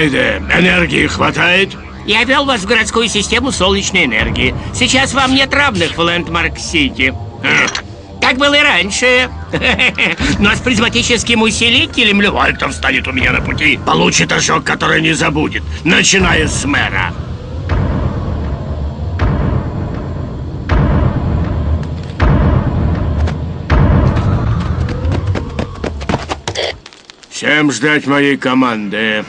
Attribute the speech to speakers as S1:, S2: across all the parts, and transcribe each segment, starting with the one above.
S1: Спайде, энергии хватает?
S2: Я вел вас в городскую систему солнечной энергии. Сейчас вам нет равных в Лэндмарк-Сити. Как было и раньше. Но с призматическим усилителем Левальтов станет у меня на пути. Получит ожог, который не забудет, начиная с мэра.
S1: Всем ждать моей команды.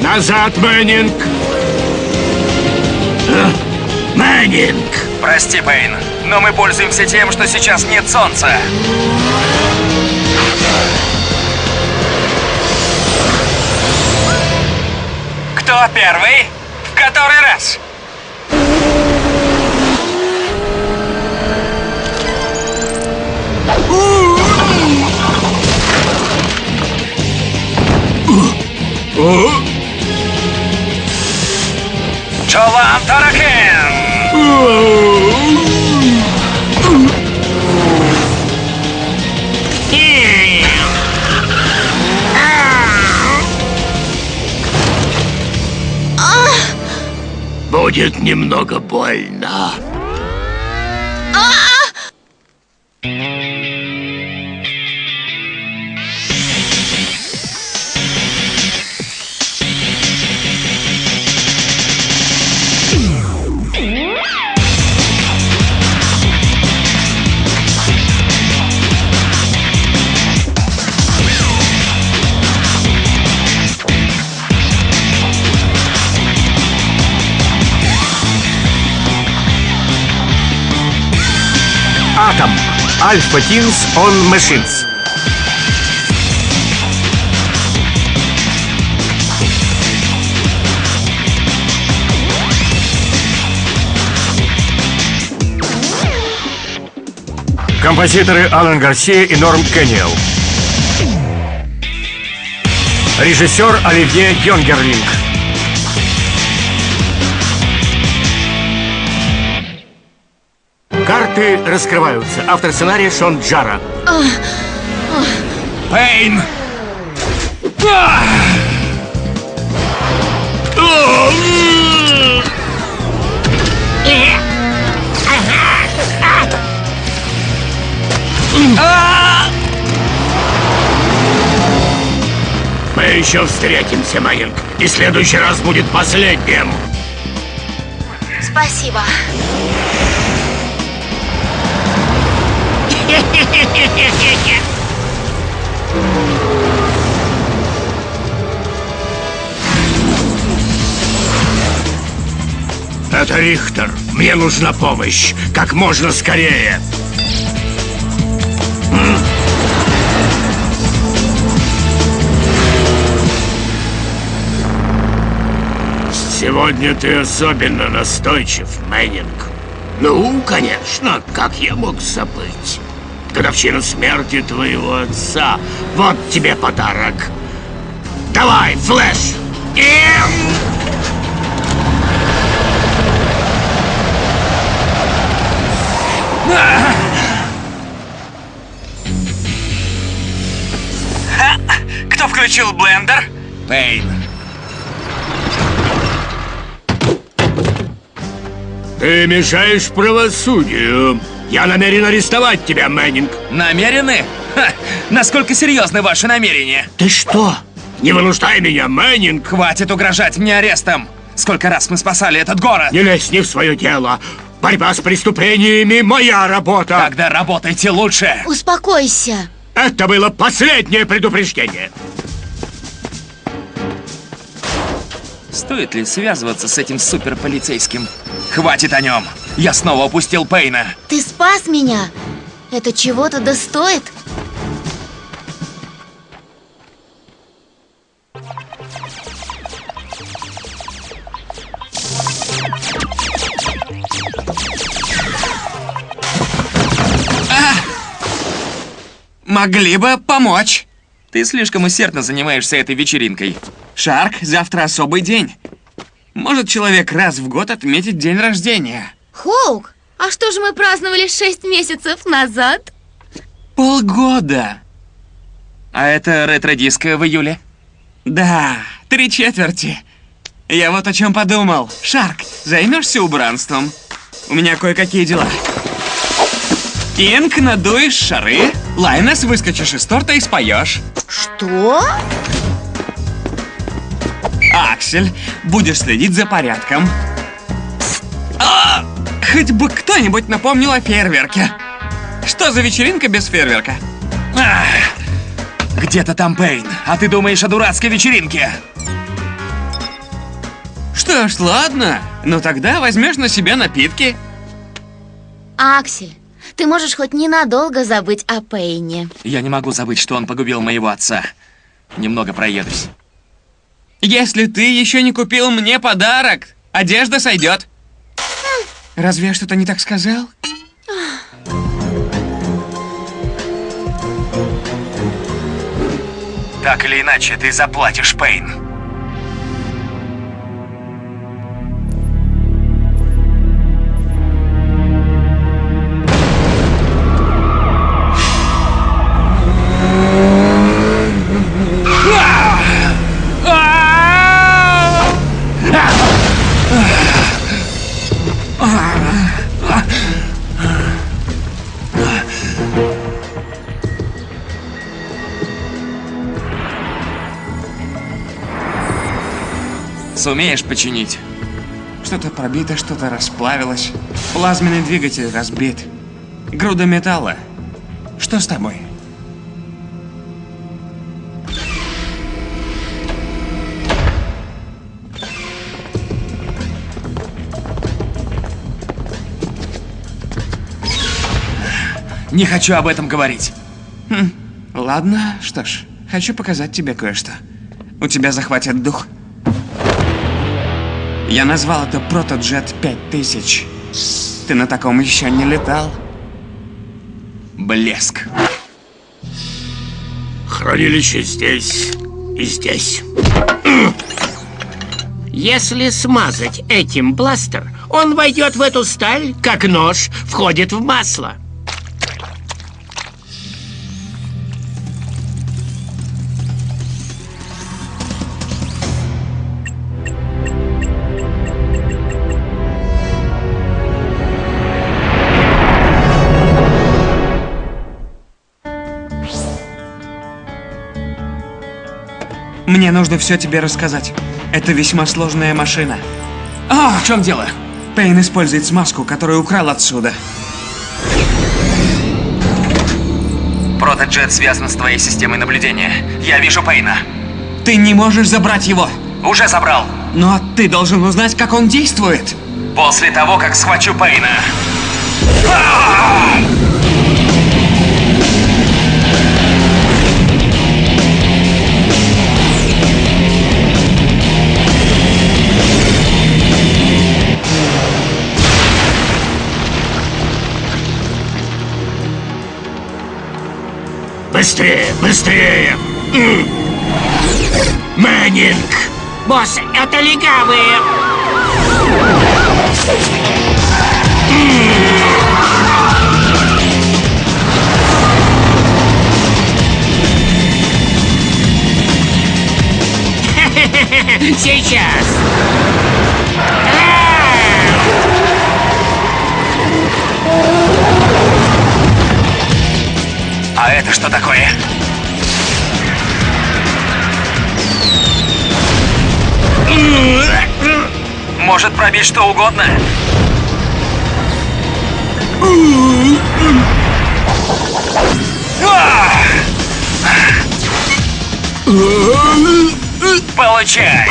S1: Назад, Мэннинг! А? Мэннинг!
S3: Прости, Пейн, но мы пользуемся тем, что сейчас нет солнца. Кто первый? В который раз? Джолан Таракен!
S1: Будет немного больно.
S4: Альфа Тинс он Machines. Композиторы Алан Гарсия и Норм Кенниел. Режиссер Оливье Йонгерлинг. Карты раскрываются. Автор сценария Шон Джара.
S3: Пейн!
S1: Мы еще встретимся, Мэннинг. И следующий раз будет последним.
S5: Спасибо.
S1: Это Рихтер. Мне нужна помощь. Как можно скорее. Сегодня ты особенно настойчив, Мэннинг. Ну, конечно, как я мог забыть? Годовщина смерти твоего отца. Вот тебе подарок. Давай, флэш! Эм!
S3: Кто включил блендер? Пейн.
S1: Ты мешаешь правосудию. Я намерен арестовать тебя, Мэннинг.
S3: Намерены? Ха! Насколько серьезны ваши намерения?
S1: Ты что? Не вынуждай меня, Мэннинг.
S3: Хватит угрожать мне арестом! Сколько раз мы спасали этот город!
S1: Не лезь не в свое дело. Борьба с преступлениями — моя работа.
S3: Тогда работайте лучше!
S5: Успокойся.
S1: Это было последнее предупреждение.
S3: Стоит ли связываться с этим суперполицейским? Хватит о нем! Я снова упустил Пейна!
S5: Ты спас меня. Это чего-то да стоит?
S3: Могли бы помочь. Ты слишком усердно занимаешься этой вечеринкой. Шарк, завтра особый день. Может человек раз в год отметить день рождения.
S5: Хоук, а что же мы праздновали шесть месяцев назад?
S3: Полгода.
S6: А это ретро-диско в июле? Да, три четверти. Я вот о чем подумал. Шарк, займешься убранством? У меня кое-какие дела. Кинг, надуешь шары. Лайнес, выскочишь из торта и споешь.
S5: Что?
S6: Аксель, будешь следить за порядком. А, хоть бы кто-нибудь напомнил о фейерверке. Что за вечеринка без фейерверка? Ах, Где-то там Пейн, а ты думаешь о дурацкой вечеринке? Что ж, ладно. Ну тогда возьмешь на себя напитки.
S5: Аксель, ты можешь хоть ненадолго забыть о Пейне.
S6: Я не могу забыть, что он погубил моего отца. Немного проедусь. Если ты еще не купил мне подарок, одежда сойдет. Разве я что-то не так сказал? Так или иначе, ты заплатишь, Пейн. Сумеешь починить? Что-то пробито, что-то расплавилось. Плазменный двигатель разбит. Груда металла. Что с тобой? Не хочу об этом говорить. Хм, ладно, что ж, хочу показать тебе кое-что. У тебя захватит дух. Я назвал это Протоджет 5000. Ты на таком еще не летал? Блеск.
S3: Хранилище здесь и здесь.
S1: Если смазать этим бластер, он войдет в эту сталь, как нож входит в масло.
S6: Мне нужно все тебе рассказать. Это весьма сложная машина. А, в чем дело? Пейн использует смазку, которую украл отсюда. Протоджет связан с твоей системой наблюдения. Я вижу Пейна. Ты не можешь забрать его. Уже забрал. Но ты должен узнать, как он действует. После того, как схвачу Пейна.
S3: Быстрее, быстрее! М. Мэннинг!
S1: Босс, это легавые! Сейчас!
S6: А это что такое? Может пробить что угодно? Получай!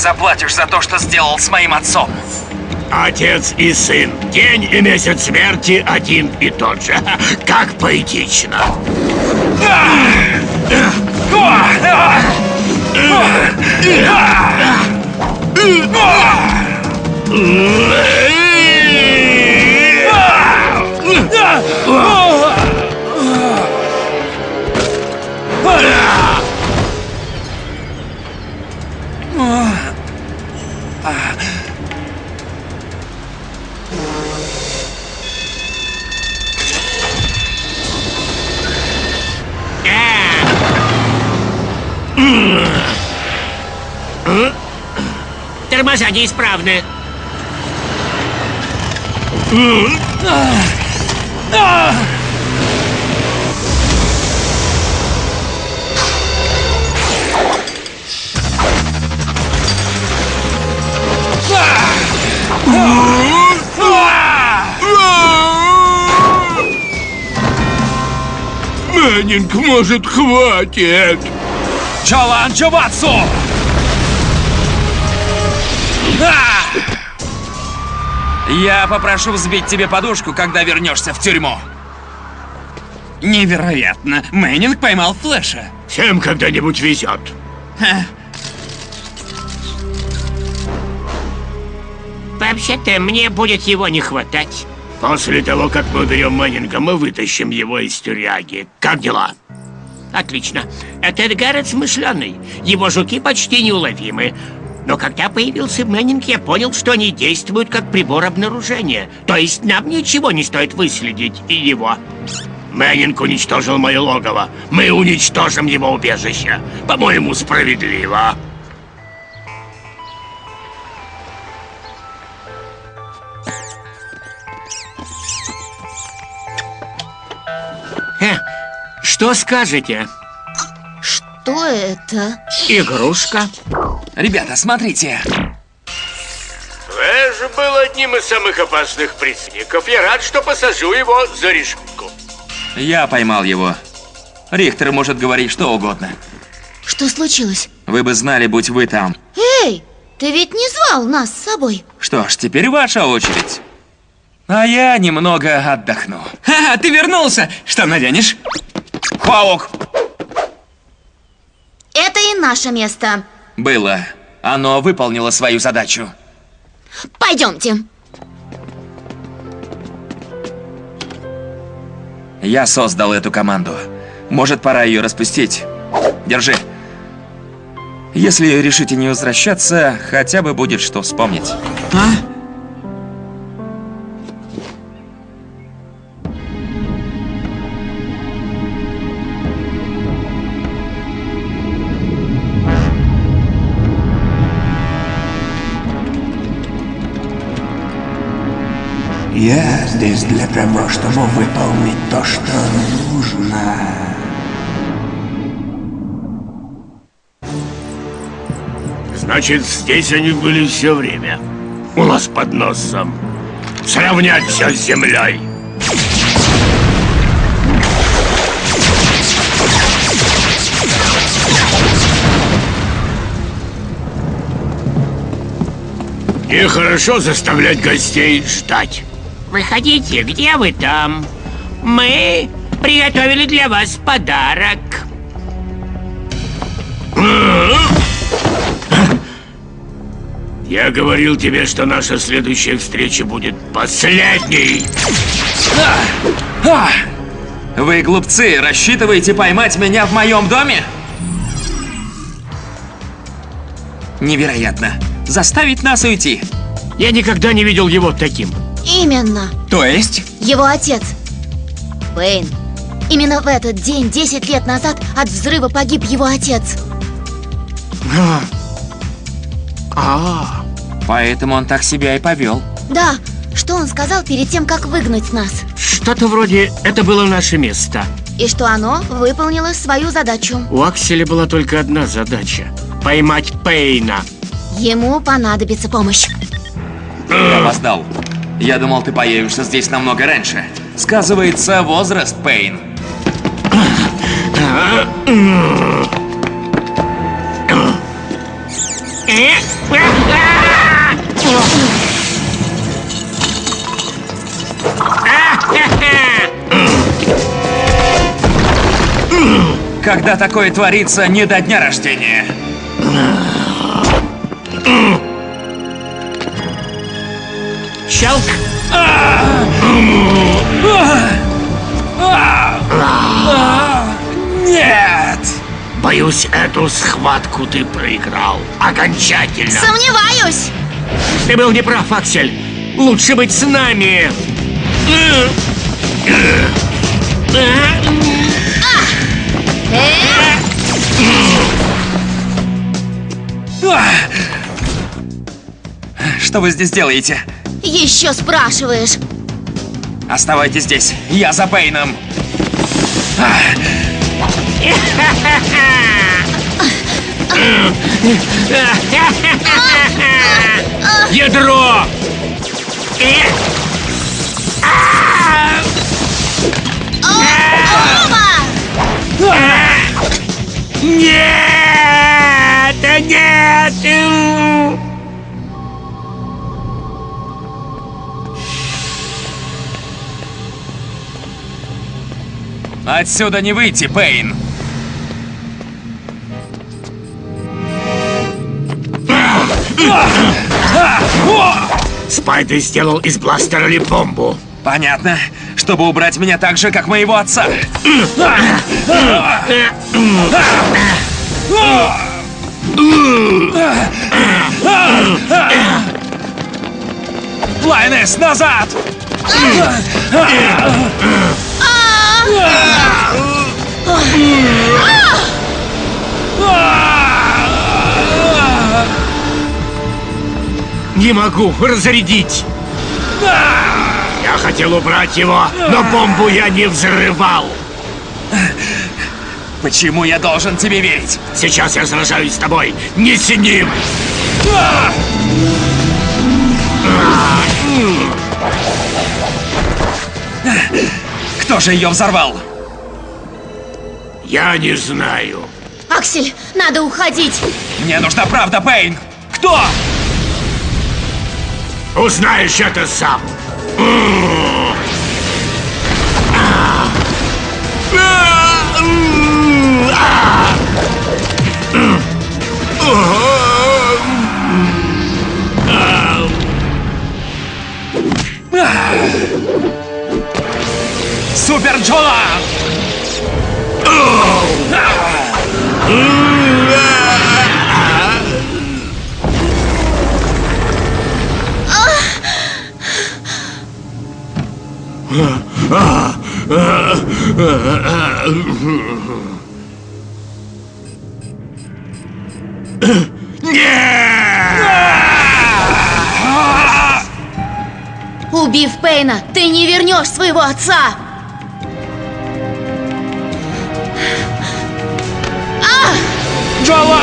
S6: заплатишь за то, что сделал с моим отцом.
S3: Отец и сын. День и месяц смерти один и тот же. Как поэтично. Ah!
S2: Тормоза неисправны. Ugh!
S1: Мэннинг, может, хватит?
S3: Чолан Чубатсу! А! Я попрошу взбить тебе подушку, когда вернешься в тюрьму. Невероятно! Мэннинг поймал Флэша.
S1: Всем когда-нибудь везет.
S3: Ха.
S2: Вообще-то мне будет его не хватать.
S1: После того, как мы уберем Мэннинга, мы вытащим его из тюряги. Как дела?
S2: Отлично. Этот Гаррет смышленый. Его жуки почти неуловимы. Но когда появился Мэннинг, я понял, что они действуют как прибор обнаружения. То есть нам ничего не стоит выследить и его.
S1: Мэннинг уничтожил мое логово. Мы уничтожим его убежище. По-моему, справедливо.
S2: Что скажете?
S5: Что это?
S2: Игрушка?
S3: Ребята, смотрите.
S1: Флэш был одним из самых опасных преступников. Я рад, что посажу его за решетку.
S3: Я поймал его. Рихтер может говорить что угодно.
S5: Что случилось?
S3: Вы бы знали, будь вы там.
S5: Эй, ты ведь не звал нас с собой.
S3: Что ж, теперь ваша очередь. А я немного отдохну. Ха, ты вернулся! Что наденешь? Паук!
S5: Это и наше место.
S3: Было. Оно выполнило свою задачу.
S5: Пойдемте.
S3: Я создал эту команду. Может, пора ее распустить. Держи. Если решите не возвращаться, хотя бы будет что вспомнить. А?
S6: Я здесь для того, чтобы выполнить то, что нужно.
S1: Значит, здесь они были все время. У нас под носом. Сравнять все с землей. Нехорошо заставлять гостей ждать.
S2: Выходите, где вы там? Мы приготовили для вас подарок.
S1: Я говорил тебе, что наша следующая встреча будет последней.
S3: Вы, глупцы, рассчитываете поймать меня в моем доме? Невероятно. Заставить нас уйти.
S2: Я никогда не видел его таким.
S5: Именно.
S3: То есть?
S5: Его отец. Пейн. Именно в этот день, 10 лет назад, от взрыва погиб его отец.
S2: А,
S3: Поэтому он так себя и повел.
S5: Да, что он сказал перед тем, как выгнать нас?
S2: что-то вроде «это было наше место».
S5: И что оно выполнило свою задачу.
S2: У Акселя была только одна задача – поймать Пейна.
S5: Ему понадобится помощь.
S3: Я опоздал. Я думал, ты появишься здесь намного раньше. Сказывается возраст, Пейн. Когда такое творится, не до дня рождения
S2: обещал?
S3: Нет!
S1: Боюсь, эту схватку ты проиграл. Окончательно.
S5: Сомневаюсь!
S2: Ты был неправ, Аксель. Лучше быть с нами.
S3: Что вы здесь делаете?
S5: Еще спрашиваешь.
S3: Оставайтесь здесь. Я за Пейном.
S2: Ядро! Нет! Нет!
S3: Отсюда не выйти, Пейн.
S1: Спайдер сделал из бластера ли бомбу.
S3: Понятно. Чтобы убрать меня так же, как моего отца. Лайнес, назад!
S1: Не могу разрядить. Я хотел убрать его, но бомбу я не взрывал.
S3: Почему я должен тебе верить?
S1: Сейчас я сражаюсь с тобой, не с ним.
S3: Кто же ее взорвал?
S1: Я не знаю.
S5: Аксель, надо уходить.
S3: Мне нужна правда, Пейн! Кто?
S1: Узнаешь это сам.
S3: Супер Джола!
S5: Убив Пейна, ты не вернешь своего отца.
S3: Джола!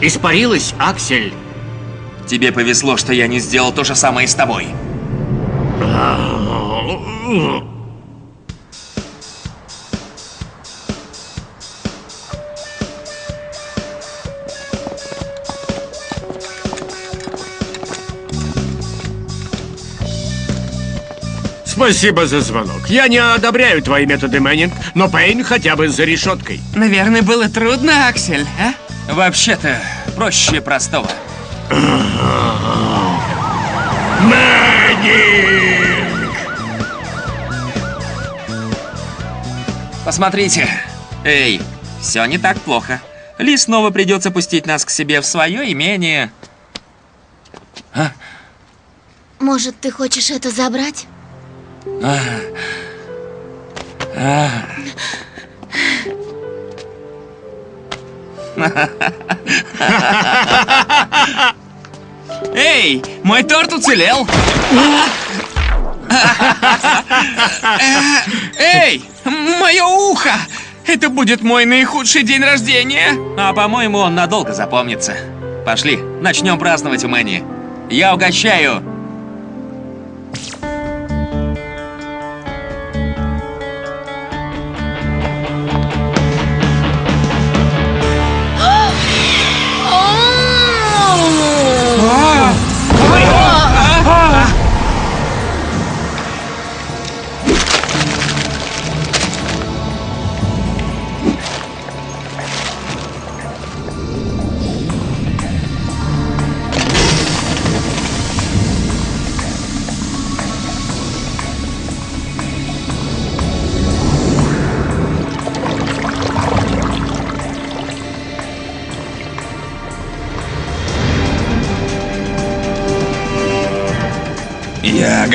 S2: Испарилась, Аксель.
S3: Тебе повезло, что я не сделал то же самое с тобой.
S1: Спасибо за звонок. Я не одобряю твои методы, Мэннинг, но Пейн хотя бы за решеткой.
S3: Наверное, было трудно, Аксель, а? Вообще-то, проще простого.
S1: Мэннинг!
S3: Посмотрите. Эй, все не так плохо. Ли снова придется пустить нас к себе в свое имение.
S5: Может, ты хочешь это забрать?
S3: Эй, мой торт уцелел. Эй, мое ухо! Это будет мой наихудший день рождения. А по-моему, он надолго запомнится. Пошли, начнем праздновать у Мэнни. Я угощаю.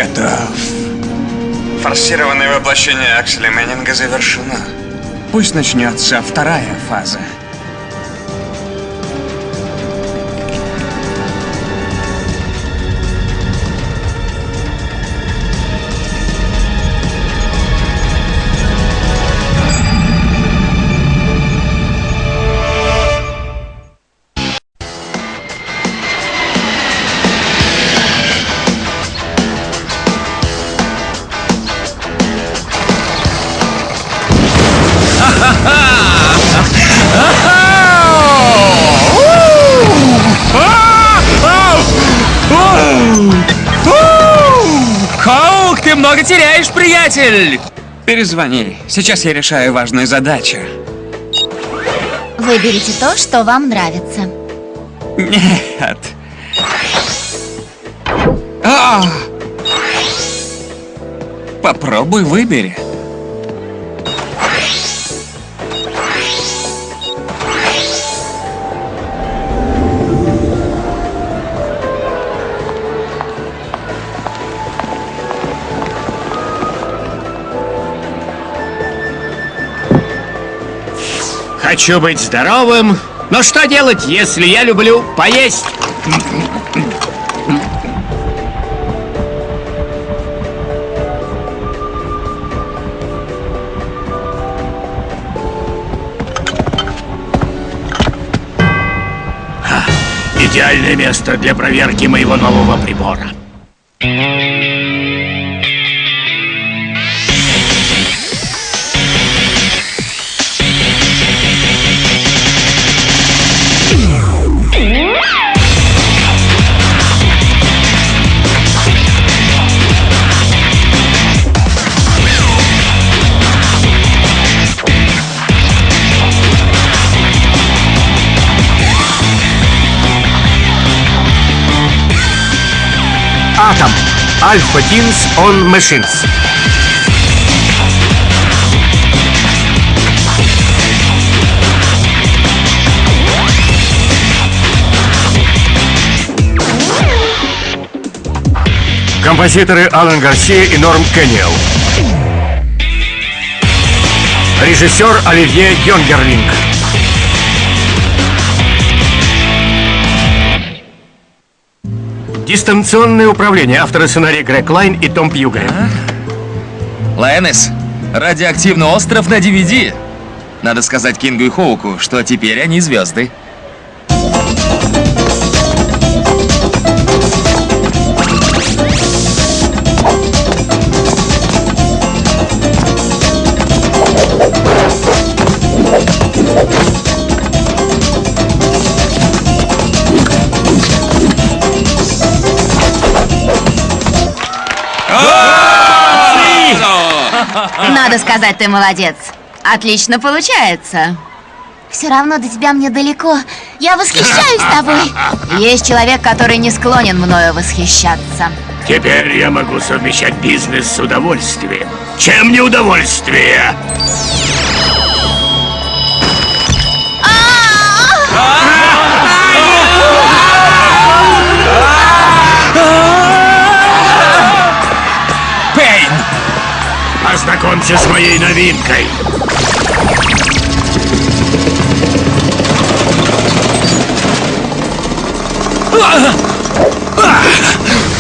S6: Готов. Форсированное воплощение Акселя Мэннинга завершено.
S3: Пусть начнется вторая фаза. Приятель! Перезвони. Сейчас я решаю важную задачу.
S5: Выберите то, что вам нравится.
S3: Нет. А! Попробуй выбери.
S2: Хочу быть здоровым, но что делать, если я люблю поесть? Ха, Идеальное место для проверки моего нового прибора.
S4: Alpha Teams on Machines. Композиторы Алан Гарсия и Норм Кенниел. Режиссер Оливье Йонгерлинг. Дистанционное управление. Авторы сценария Грег Лайн и Том Пьюга.
S3: Лайонес, радиоактивный остров на DVD. Надо сказать Кингу и Хоуку, что теперь они звезды.
S7: Надо сказать, ты молодец. Отлично получается.
S5: Все равно до тебя мне далеко. Я восхищаюсь тобой.
S7: Есть человек, который не склонен мною восхищаться.
S1: Теперь я могу совмещать бизнес с удовольствием. Чем не удовольствие? Ознакомься с моей новинкой.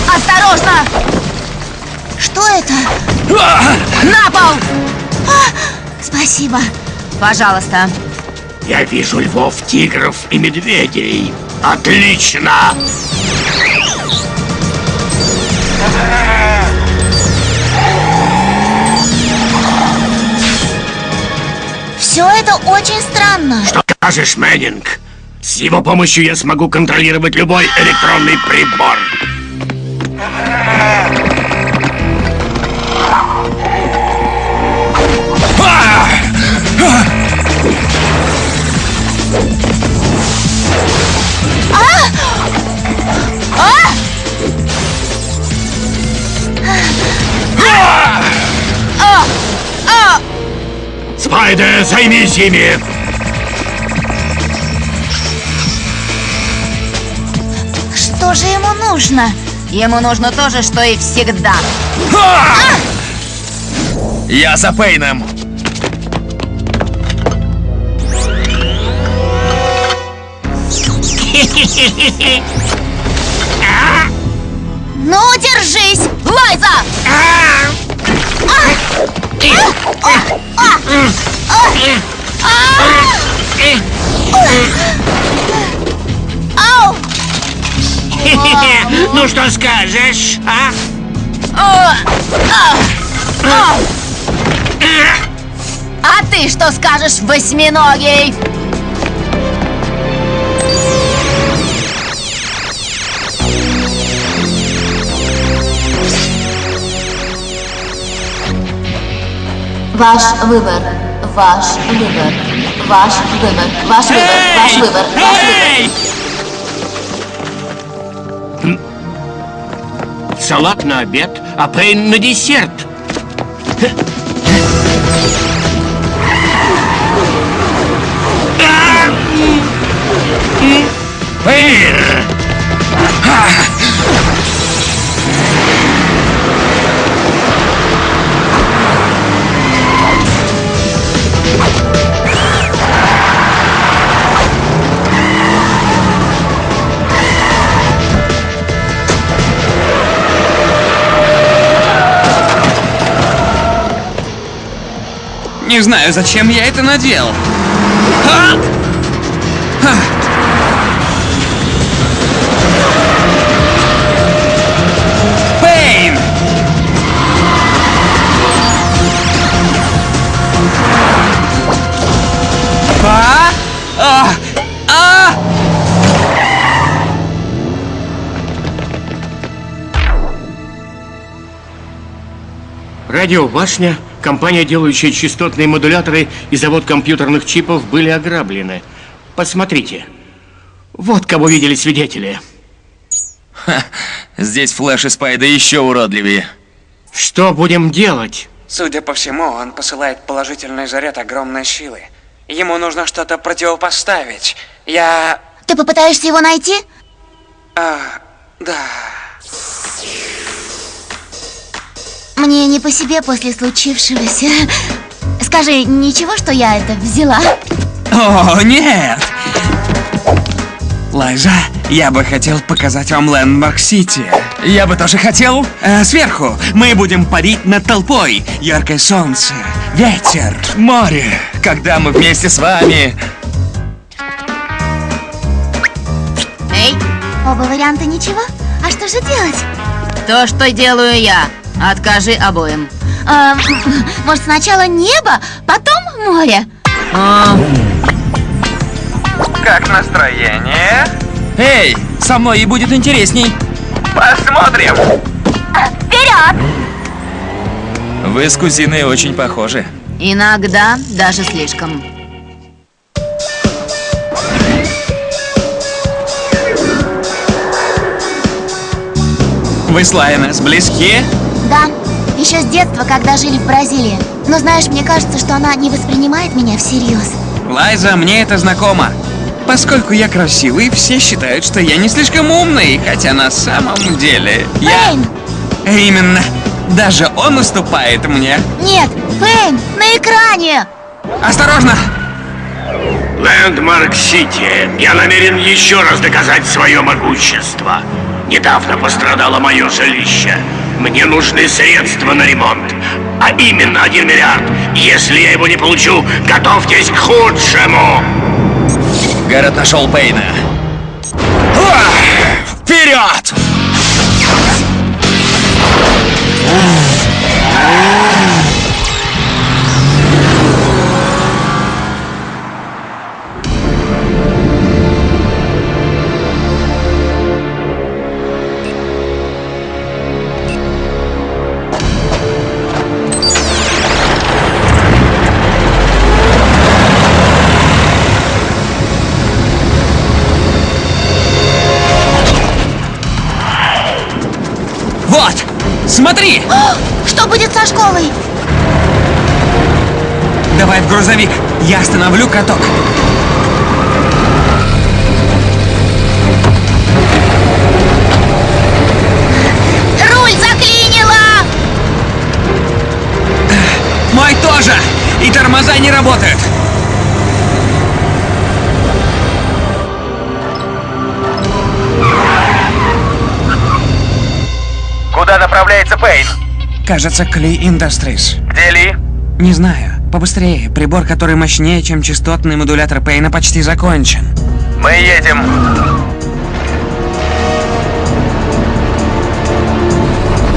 S7: Осторожно!
S5: Что это?
S7: На пол!
S5: Спасибо.
S7: Пожалуйста.
S1: Я вижу львов, тигров и медведей. Отлично!
S5: Все это очень странно.
S1: Что скажешь, Мэннинг? С его помощью я смогу контролировать любой электронный прибор. Спайдер, займись ими!
S5: Что же ему нужно?
S7: Ему нужно то же, что и всегда. А!
S3: Я за Пейном.
S5: Ну, держись, Лайза! А! а!
S8: Ну что скажешь, а?
S5: А ты что скажешь, восьминогий?
S9: Ваш выбор. Ваш выбор. Ваш выбор. Ваш выбор. Ваш выбор. Ваш выбор.
S8: Салат на обед, а Пейн на десерт. Пейн!
S6: Не знаю, зачем я это надел. А! А? А! А!
S8: Радиобашня, компания, делающая частотные модуляторы и завод компьютерных чипов были ограблены. Посмотрите. Вот кого видели свидетели.
S6: Здесь Флэш и Спайда еще уродливее.
S8: Что будем делать?
S3: Судя по всему, он посылает положительный заряд огромной силы. Ему нужно что-то противопоставить. Я...
S5: Ты попытаешься его найти?
S3: А, да.
S5: Мне не по себе после случившегося. Скажи, ничего, что я это взяла?
S6: О, нет! Лайза, я бы хотел показать вам Лэндмарк-Сити. Я бы тоже хотел... э, сверху мы будем парить над толпой. Яркое солнце, ветер, море. Когда мы вместе с вами...
S9: Эй,
S5: Оба варианта ничего? А что же делать?
S9: то, что делаю я. Откажи обоим.
S5: А, может, сначала небо, потом море?
S3: Как настроение?
S6: Эй, со мной и будет интересней.
S3: Посмотрим.
S5: Вперед!
S6: Вы с кузиной очень похожи.
S9: Иногда даже слишком.
S6: Вы с Лайонес близки?
S5: Да, еще с детства, когда жили в Бразилии. Но знаешь, мне кажется, что она не воспринимает меня всерьез.
S6: Лайза, мне это знакомо. Поскольку я красивый, все считают, что я не слишком умный, хотя на самом деле я...
S5: Пейн!
S6: Именно. Даже он уступает мне.
S5: Нет, Пейн, на экране!
S6: Осторожно!
S1: Лэндмарк-Сити, я намерен еще раз доказать свое могущество. Недавно пострадало мое жилище. Мне нужны средства на ремонт. А именно один миллиард. Если я его не получу, готовьтесь к худшему.
S6: Гаррет нашел Пейна. Вперед! Вот! Смотри!
S5: О, что будет со школой?
S6: Давай в грузовик. Я остановлю каток.
S5: Руль заклинило!
S6: Мой тоже! И тормоза не работают.
S3: Направляется Пейн?
S6: Кажется, Кли Industries.
S3: Где Ли?
S6: Не знаю. Побыстрее. Прибор, который мощнее, чем частотный модулятор Пейна, почти закончен.
S3: Мы едем.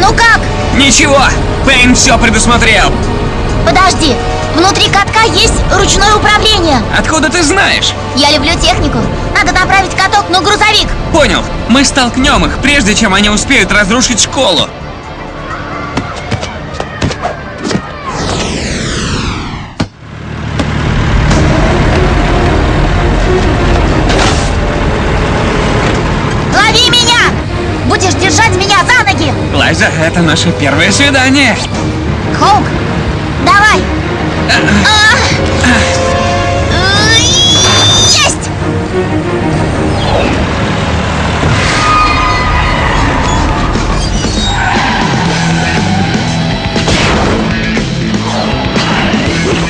S5: Ну как?
S6: Ничего! Пейн все предусмотрел!
S5: Подожди. Внутри катка есть ручное управление.
S6: Откуда ты знаешь?
S5: Я люблю технику. Надо направить каток на грузовик.
S6: Понял. Мы столкнем их, прежде чем они успеют разрушить школу. Лайза, это наше первое свидание.
S5: Хоук, давай! Есть!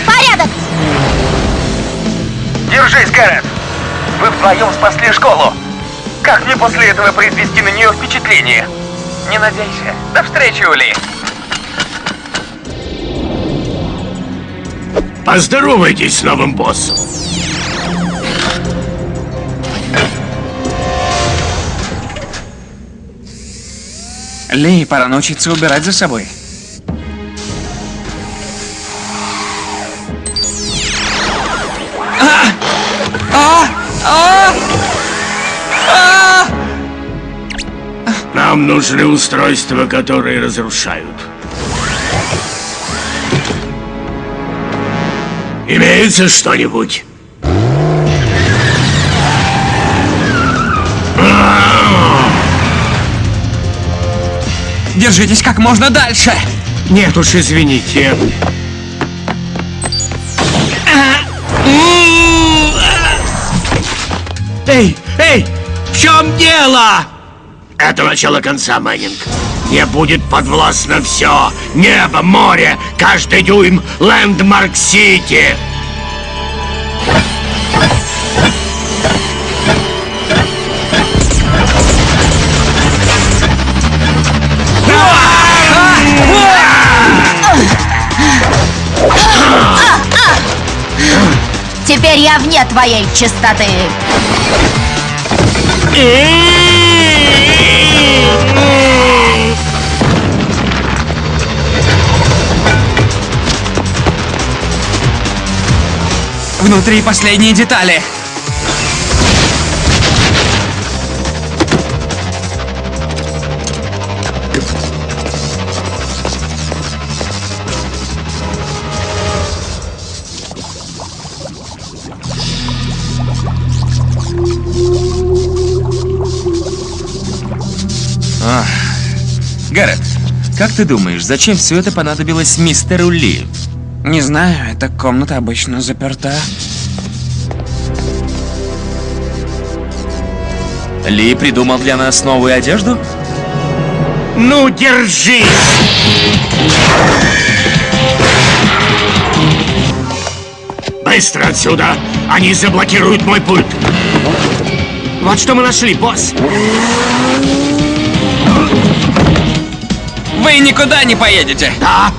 S5: Порядок!
S3: Держись, Кэррет! Вы вдвоем спасли школу! Как мне после этого произвести на нее впечатление? Не надейся. До встречи, Ули!
S1: Поздоровайтесь с новым боссом.
S6: Ли, пора научиться убирать за собой.
S1: Нам нужны устройства, которые разрушают. Имеется что-нибудь?
S6: Держитесь как можно дальше.
S10: Нет уж, извините. Эй, эй, в чем дело?
S1: Это начало конца, Мэннинг. Не будет подвластно все. Небо, море, каждый дюйм Лэндмарк-Сити.
S11: Теперь я вне твоей чистоты.
S6: Внутри последние детали. Гаррет, как ты думаешь, зачем все это понадобилось мистеру Ли? Не знаю, эта комната обычно заперта. Ли придумал для нас новую одежду?
S10: Ну, держись!
S1: Быстро отсюда! Они заблокируют мой пульт!
S10: Вот что мы нашли, босс.
S6: Вы никуда не поедете!
S1: Да?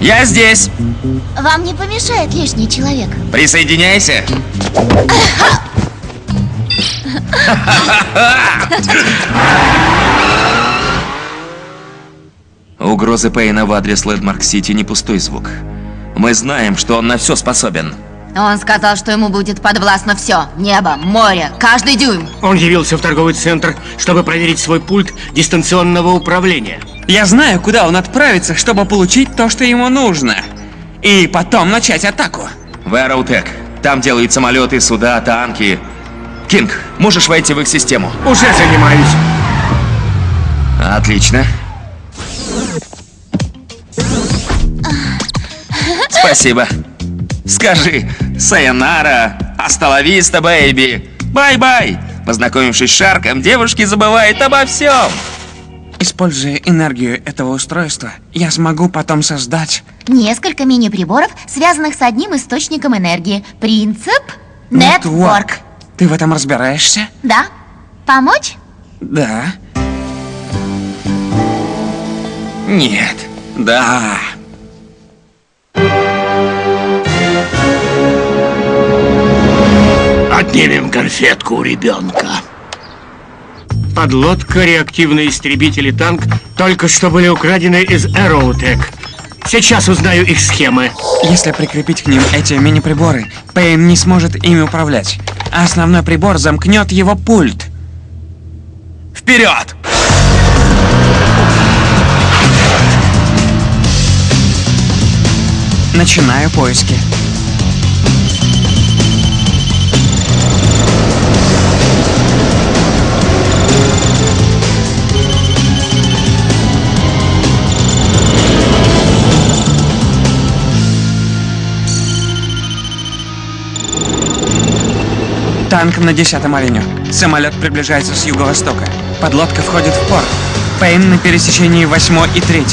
S6: Я здесь!
S5: Вам не помешает лишний человек.
S6: Присоединяйся! Угрозы Пейна в адрес Лэндмарк-Сити не пустой звук. Мы знаем, что он на все способен.
S11: Он сказал, что ему будет подвластно все. Небо, море, каждый дюйм.
S10: Он явился в торговый центр, чтобы проверить свой пульт дистанционного управления.
S6: Я знаю, куда он отправится, чтобы получить то, что ему нужно. И потом начать атаку. В Аэроутек. Там делают самолеты, суда, танки. Кинг, можешь войти в их систему?
S10: Уже занимаюсь.
S6: Отлично. Спасибо. Скажи, сайонара, hasta la vista, baby. Bye-bye. Познакомившись с Шарком, девушки забывают обо всем. Используя энергию этого устройства, я смогу потом создать...
S5: Несколько мини-приборов, связанных с одним источником энергии. Принцип Network.
S6: Ты в этом разбираешься?
S5: Да? Помочь?
S6: Да. Нет. Да.
S12: Отнимем конфетку у ребенка.
S1: Подлодка, реактивный истребитель и танк только что были украдены из Aerotech. Сейчас узнаю их схемы.
S6: Если прикрепить к ним эти мини-приборы, Пейн не сможет ими управлять. А основной прибор замкнет его пульт. Вперед! Начинаю поиски. Танк на десятом авеню. Самолет приближается с юго-востока. Подлодка входит в порт. Пейн на пересечении 8 и 3.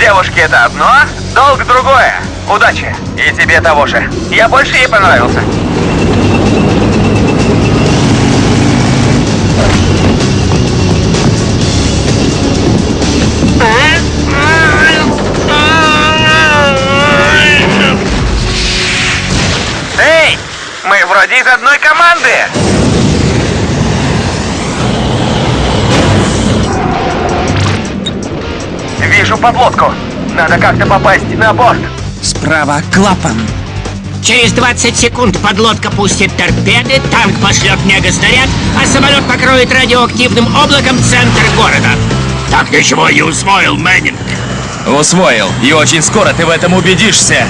S3: Девушки это одно, долг другое. Удачи. И тебе того же. Я больше ей понравился. Из одной команды! Вижу подлодку. Надо как-то попасть на борт.
S6: Справа клапан.
S1: Через 20 секунд подлодка пустит торпеды, танк пошлет мегаснаряд, а самолет покроет радиоактивным облаком центр города.
S12: Так ничего не усвоил, Мэннинг.
S6: Усвоил. И очень скоро ты в этом убедишься.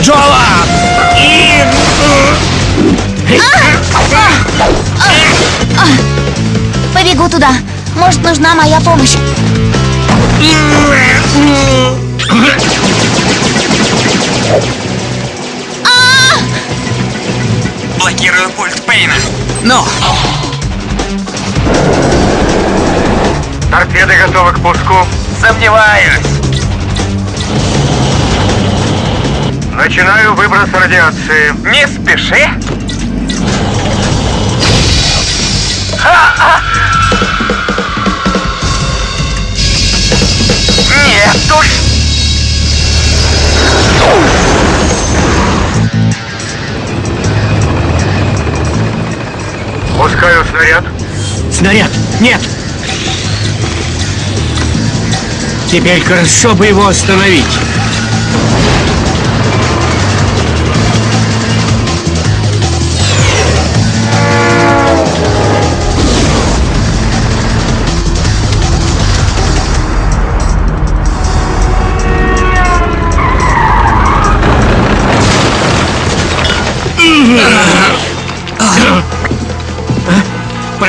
S6: Джола!
S5: Побегу туда. Может, нужна моя помощь.
S6: Блокирую пульт Пейна. Ну,
S3: Торпеды готовы к пуску. Сомневаюсь.
S13: Начинаю выброс радиации.
S3: Не спеши.
S13: Пускаю снаряд.
S1: Снаряд! Нет! Теперь хорошо бы его остановить.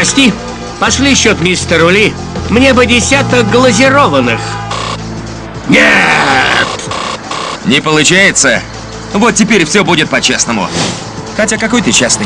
S1: Прости, пошли счет мистеру Ли. Мне бы десяток глазированных.
S12: Нет!
S6: не получается. Вот теперь все будет по-честному. Хотя какой ты честный?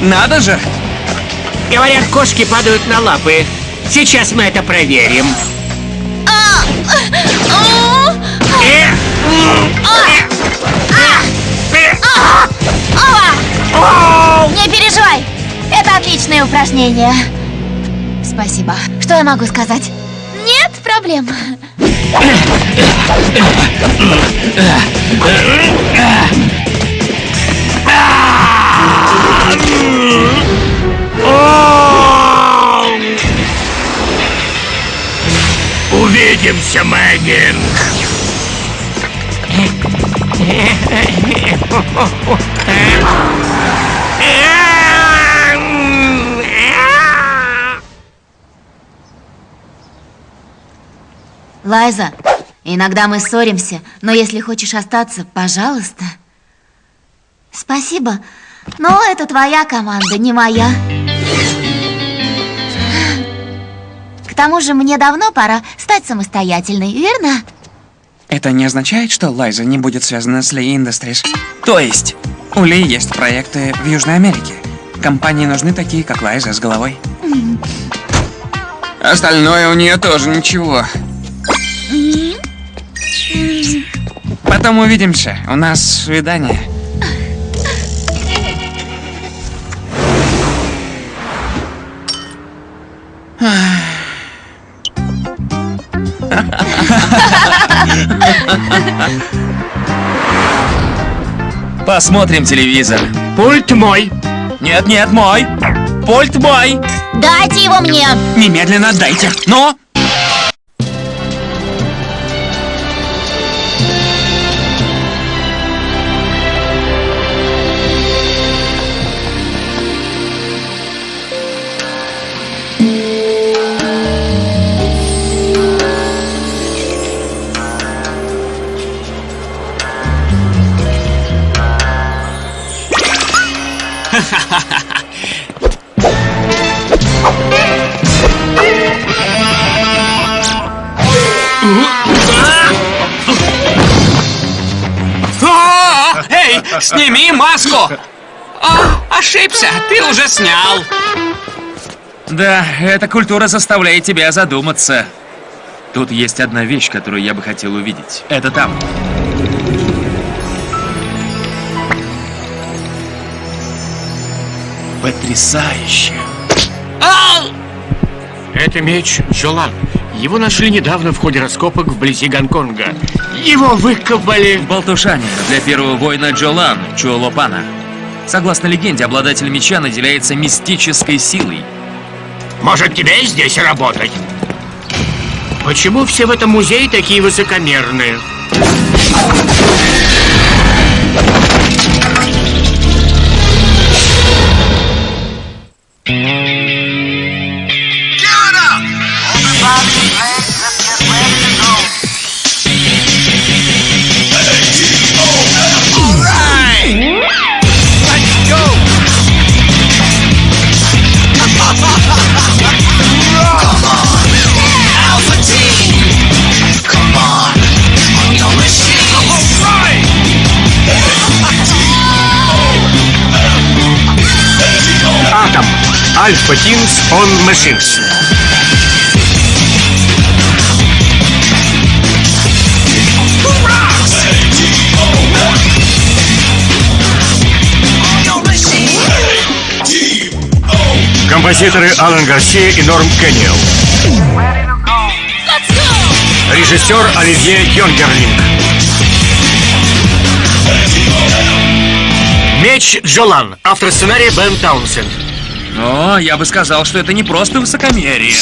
S6: Надо же!
S1: Говорят, кошки падают на лапы. Сейчас мы это проверим.
S5: Не переживай. Это отличное упражнение. Спасибо. Что я могу сказать? Проблем.
S14: Увидимся, Мэггинг!
S5: Лайза, иногда мы ссоримся, но если хочешь остаться, пожалуйста. Спасибо, но это твоя команда, не моя. К тому же мне давно пора стать самостоятельной, верно?
S3: Это не означает, что Лайза не будет связана с Ли Industries. То есть, у Ли есть проекты в Южной Америке. Компании нужны такие, как Лайза, с головой. Остальное у нее тоже ничего. Потом увидимся. У нас свидание. Посмотрим телевизор.
S1: Пульт мой.
S3: Нет, нет, мой. Пульт мой.
S5: Дайте его мне!
S3: Немедленно отдайте. Но... ты уже снял. Да, эта культура заставляет тебя задуматься. Тут есть одна вещь, которую я бы хотел увидеть. Это там. Потрясающе.
S1: Это меч Джолан. Его нашли недавно в ходе раскопок вблизи Гонконга. Его выкопали.
S3: В Балтушане для первого воина Джолан, Чуолопана. Согласно легенде, обладатель меча наделяется мистической силой.
S1: Может, тебе здесь работать? Почему все в этом музее такие высокомерные? Альфа Тинс он Machines. Композиторы Алан Гарсия и Норм Кенниел. Режиссер Оливье Йонгерлинг. Меч Джолан. Автор сценария Бен Таунсенд.
S3: Но я бы сказал, что это не просто высокомерие.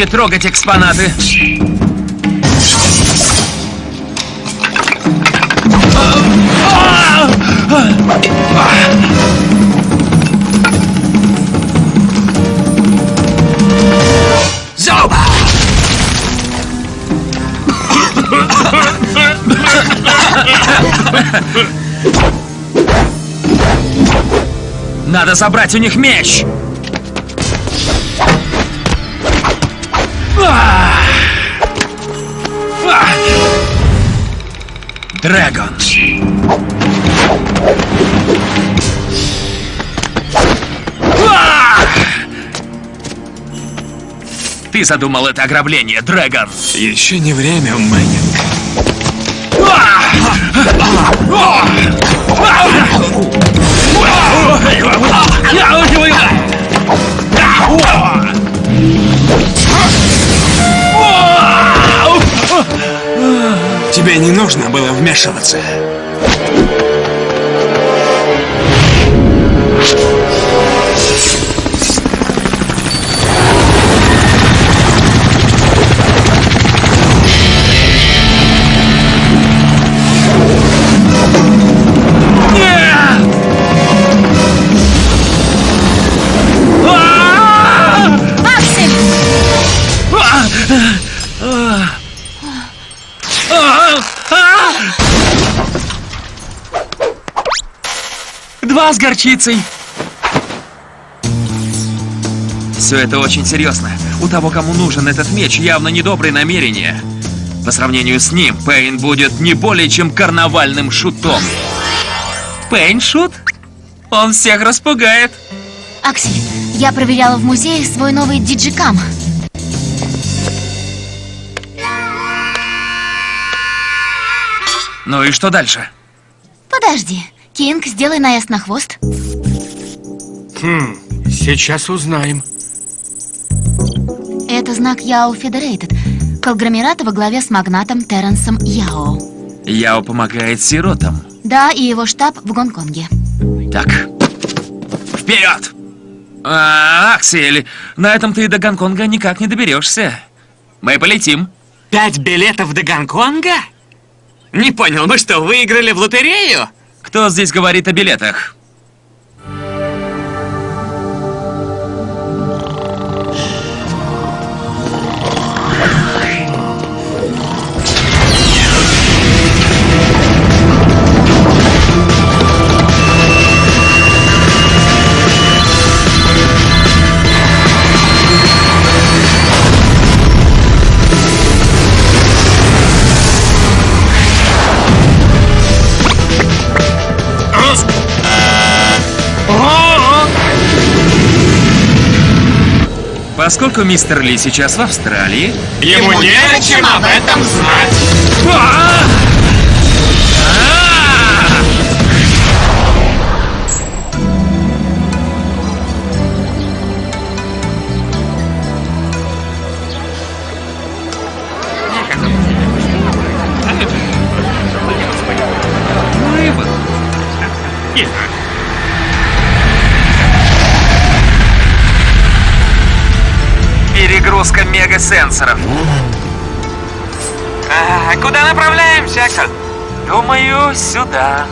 S3: Не трогать экспонаты. Зоба! Надо забрать у них меч! Дрэгон. ты задумал это ограбление, Дрэгон?
S6: Еще не время, Мэннинг. Тебе не нужно было вмешиваться.
S5: Аксель!
S3: Горчицей. Все это очень серьезно. У того, кому нужен этот меч, явно недобрые намерения. По сравнению с ним, Пейн будет не более чем карнавальным шутом. Пейн шут? Он всех распугает.
S5: Аксель, я проверяла в музее свой новый диджикам.
S3: Ну и что дальше?
S5: Подожди. Кинг, сделай наезд на хвост.
S2: Хм, сейчас узнаем.
S5: Это знак Яо Федерейтед. Конгломерата во главе с магнатом Терренсом Яо.
S3: Яо помогает сиротам.
S5: Да, и его штаб в Гонконге.
S3: Так, вперед! А, Аксель, на этом ты до Гонконга никак не доберешься. Мы полетим. Пять билетов до Гонконга? Не понял, мы что, выиграли в лотерею? Кто здесь говорит о билетах? Поскольку мистер Ли сейчас в Австралии...
S2: Ему не чем об этом знать.
S3: Мегасенсоров. А, куда направляемся, Аксель? Думаю, сюда.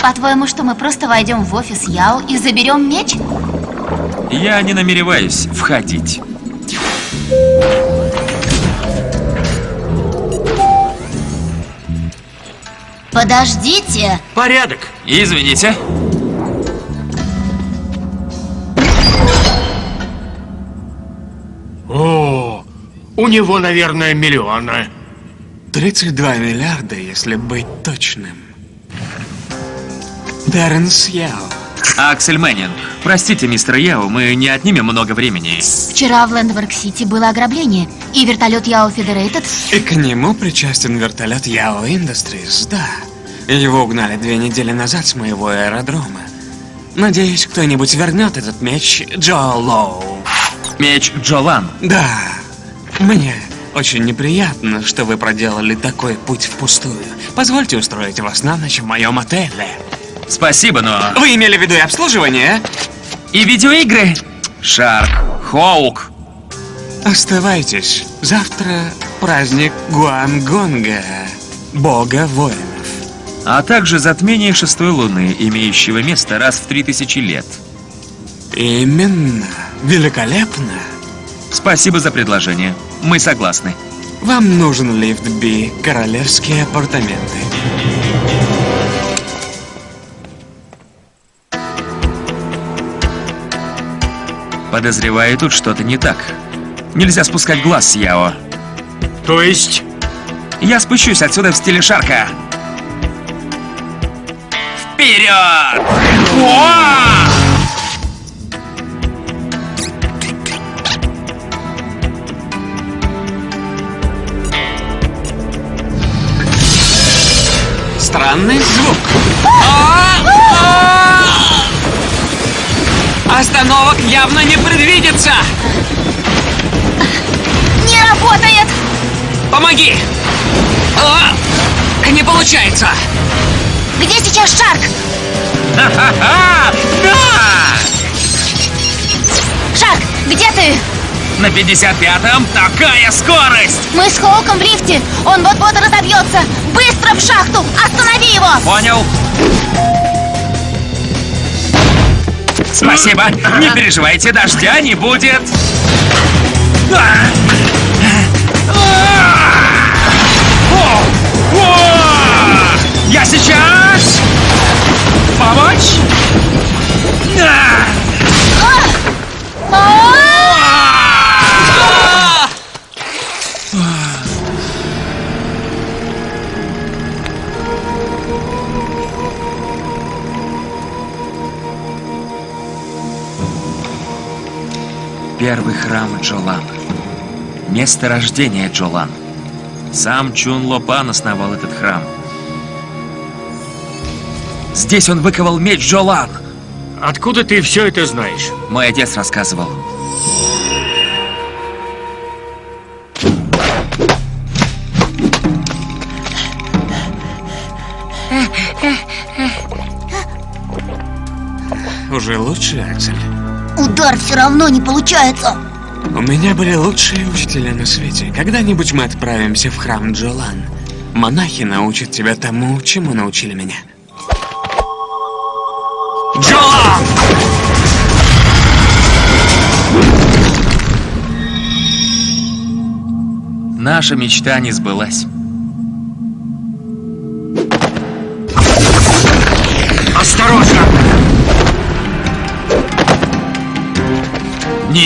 S5: По-твоему, что мы просто войдем в офис Яо и заберем меч?
S3: Я не намереваюсь входить.
S5: Подождите!
S2: Порядок.
S3: Извините.
S2: О, у него, наверное, миллионы.
S6: 32 миллиарда, если быть точным. Терренс Яо.
S3: Аксель Мэннинг, простите, мистер Яо, мы не отнимем много времени.
S5: Вчера в Лэндворк-Сити было ограбление, и вертолет Яо Федерейтед...
S6: И к нему причастен вертолет Яо Industries, да. Его угнали две недели назад с моего аэродрома. Надеюсь, кто-нибудь вернет этот меч Джо Лоу.
S3: Меч Джолан.
S6: Да, мне очень неприятно, что вы проделали такой путь впустую. Позвольте устроить вас на ночь в моем отеле.
S3: Спасибо, но...
S6: Вы имели в виду и обслуживание?
S3: И видеоигры? Шарк, Хоук.
S6: Оставайтесь. Завтра праздник Гуангонга, бога воинов.
S3: А также затмение шестой луны, имеющего место раз в три тысячи лет.
S6: Именно. Великолепно.
S3: Спасибо за предложение. Мы согласны.
S6: Вам нужен лифт Би, королевские апартаменты.
S3: Подозреваю, тут что-то не так. Нельзя спускать глаз с Яо.
S2: То есть...
S3: Я спущусь отсюда в стиле Шарка. Вперед!
S6: Странный звук. Остановок явно не предвидится.
S5: Не работает!
S6: Помоги! А, Не получается.
S5: Где сейчас Шарк? Шарк, где ты?
S3: На 55-м такая скорость!
S5: Мы с Хоуком в лифте. Он вот-вот разобьется. Быстро в шахту! Останови его!
S3: Понял. Спасибо. Не переживайте, дождя не будет. Я сейчас! Помочь? Первый храм Джолан. Место рождения Джолан. Сам Чун Лопан основал этот храм. Здесь он выковал меч Джолан.
S4: Откуда ты все это знаешь?
S3: Мой отец рассказывал.
S6: Уже лучше, Аксель?
S5: Удар все равно не получается.
S6: У меня были лучшие учителя на свете. Когда-нибудь мы отправимся в храм Джолан. Монахи научат тебя тому, чему научили меня. Джолан!
S3: Наша мечта не сбылась.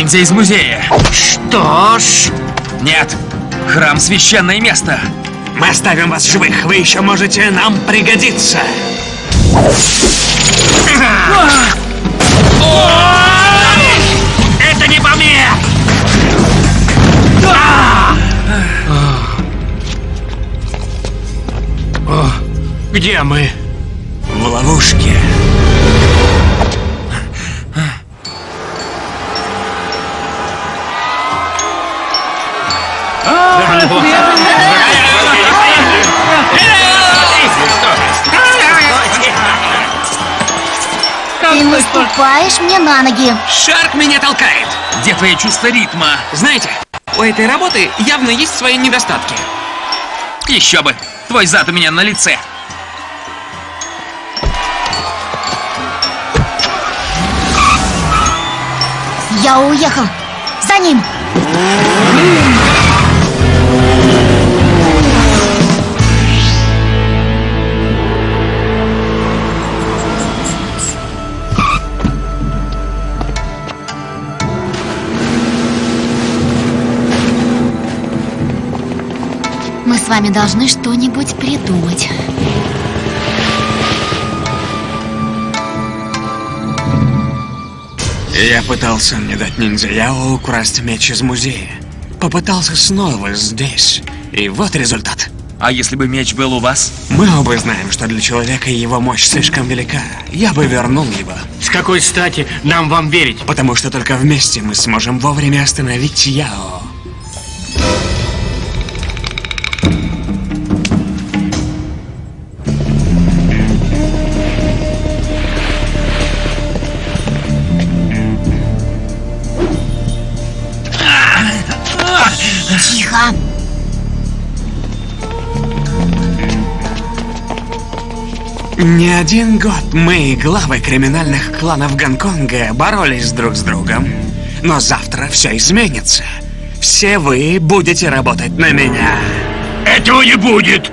S3: Ниндзя из музея.
S2: Что ж,
S3: Нет, храм священное место.
S6: Мы оставим вас живых, вы еще можете нам пригодиться.
S2: это не по мне!
S4: Где мы?
S6: В ловушке.
S5: Ты наступаешь мне на ноги.
S6: Шарк меня толкает.
S3: Где твое чувство ритма?
S6: Знаете, у этой работы явно есть свои недостатки.
S3: Еще бы. Твой зад у меня на лице.
S5: Я уехал. За ним. Мы вами должны что-нибудь придумать.
S6: Я пытался не дать ниндзя Яо украсть меч из музея. Попытался снова здесь. И вот результат.
S3: А если бы меч был у вас?
S6: Мы оба знаем, что для человека его мощь слишком велика. Я бы вернул его.
S4: С какой стати нам вам верить?
S6: Потому что только вместе мы сможем вовремя остановить Яо. Не один год мы, главы криминальных кланов Гонконга, боролись друг с другом. Но завтра все изменится. Все вы будете работать на меня.
S4: Этого не будет!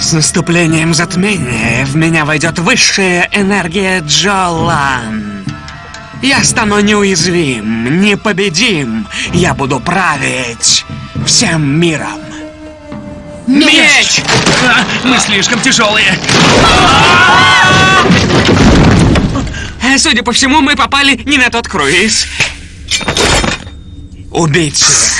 S6: С наступлением затмения в меня войдет высшая энергия Джолан. Я стану неуязвим, непобедим. Я буду править всем миром.
S3: Меч! А, мы слишком тяжелые.
S6: Э, Судя по всему, мы попали не на тот круиз. Убить всех.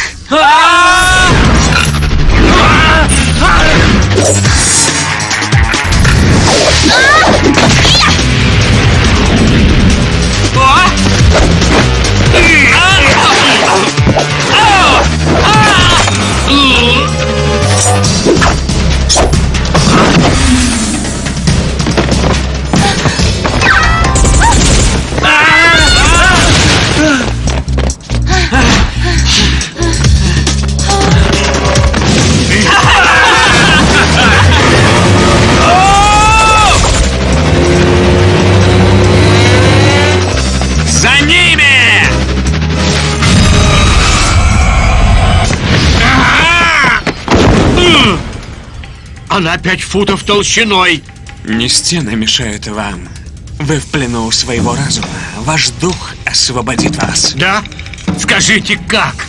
S1: Она пять футов толщиной.
S6: Не стены мешают вам. Вы в плену у своего разума. Ваш дух освободит вас.
S1: Да? Скажите, как?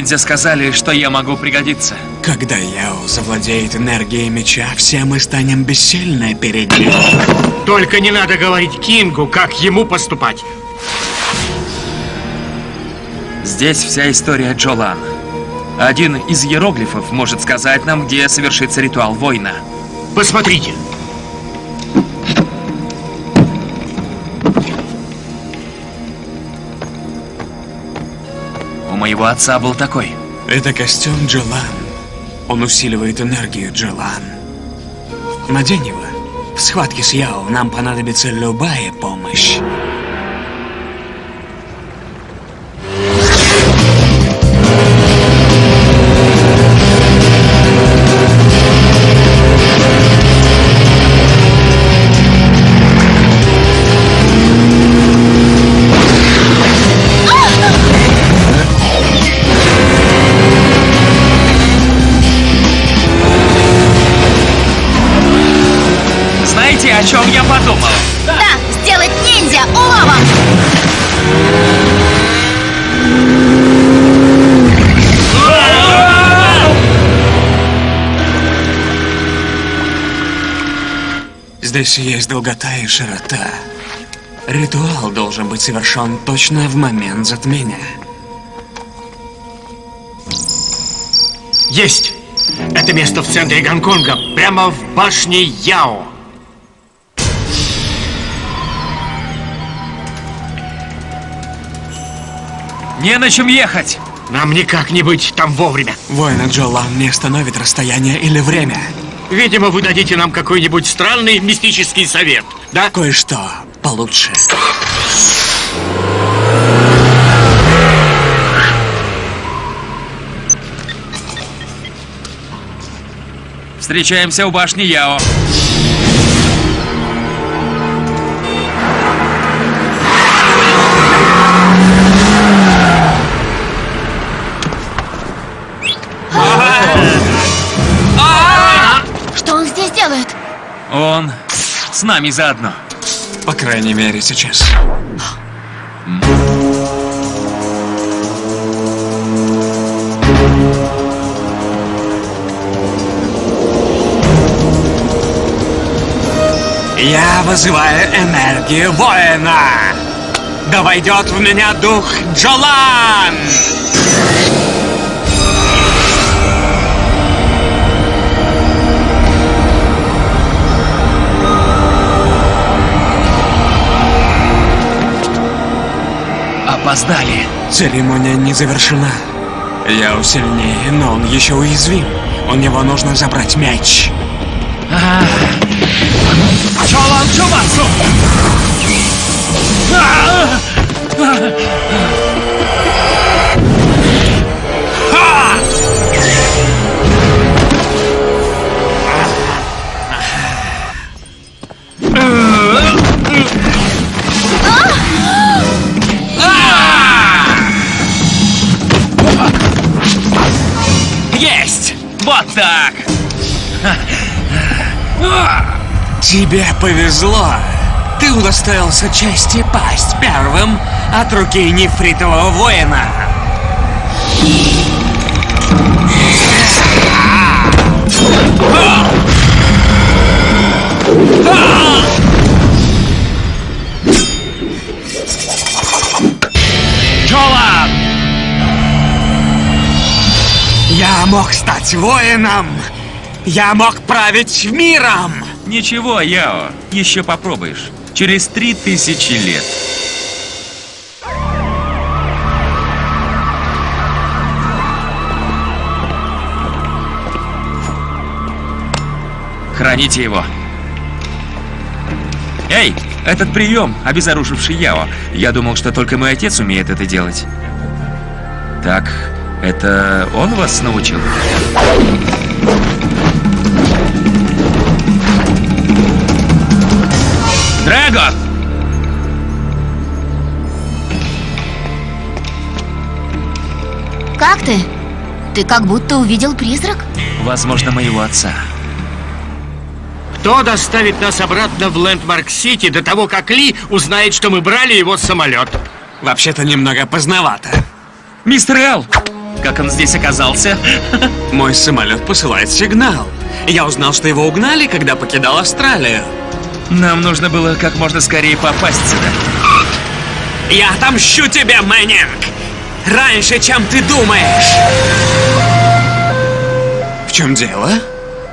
S3: Ниндзя сказали, что я могу пригодиться.
S6: Когда Яо завладеет энергией меча, все мы станем бессильны перед ним.
S1: Только не надо говорить Кингу, как ему поступать.
S3: Здесь вся история Джолан. Один из иероглифов может сказать нам, где совершится ритуал воина.
S1: Посмотрите.
S3: Моего отца был такой.
S6: Это костюм Джолан. Он усиливает энергию Джолан. Надень его. В схватке с Яо нам понадобится любая помощь. Здесь есть долгота и широта. Ритуал должен быть совершен точно в момент затмения.
S1: Есть! Это место в центре Гонконга, прямо в башне Яо.
S3: Не на чем ехать!
S1: Нам никак не быть там вовремя.
S6: Воина Джолан не остановит расстояние или время.
S1: Видимо, вы дадите нам какой-нибудь странный мистический совет, да?
S6: Кое-что получше.
S3: Встречаемся у башни Яо. С нами заодно.
S6: По крайней мере, сейчас. Я вызываю энергию воина! Да войдет в меня дух Джолан!
S3: Опоздали.
S6: Церемония не завершена. Я сильнее, но он еще уязвим. У него нужно забрать мяч.
S3: Чолан Чубатсу! Вот так!
S6: Тебе повезло. Ты удостоился чести пасть первым от руки нефритового воина. Мог стать воином. Я мог править миром.
S3: Ничего, Яо, еще попробуешь. Через три тысячи лет. Храните его. Эй, этот прием, обезоруживший Яо. Я думал, что только мой отец умеет это делать. Так, это он вас научил? Драго!
S5: Как ты? Ты как будто увидел призрак?
S3: Возможно, моего отца.
S1: Кто доставит нас обратно в Лэндмарк-Сити до того, как Ли узнает, что мы брали его самолет?
S6: Вообще-то немного поздновато.
S3: Мистер Эл! Как он здесь оказался?
S6: Мой самолет посылает сигнал. Я узнал, что его угнали, когда покидал Австралию.
S3: Нам нужно было как можно скорее попасть сюда.
S6: Я отомщу тебе, Мэннинг! Раньше, чем ты думаешь! В чем дело?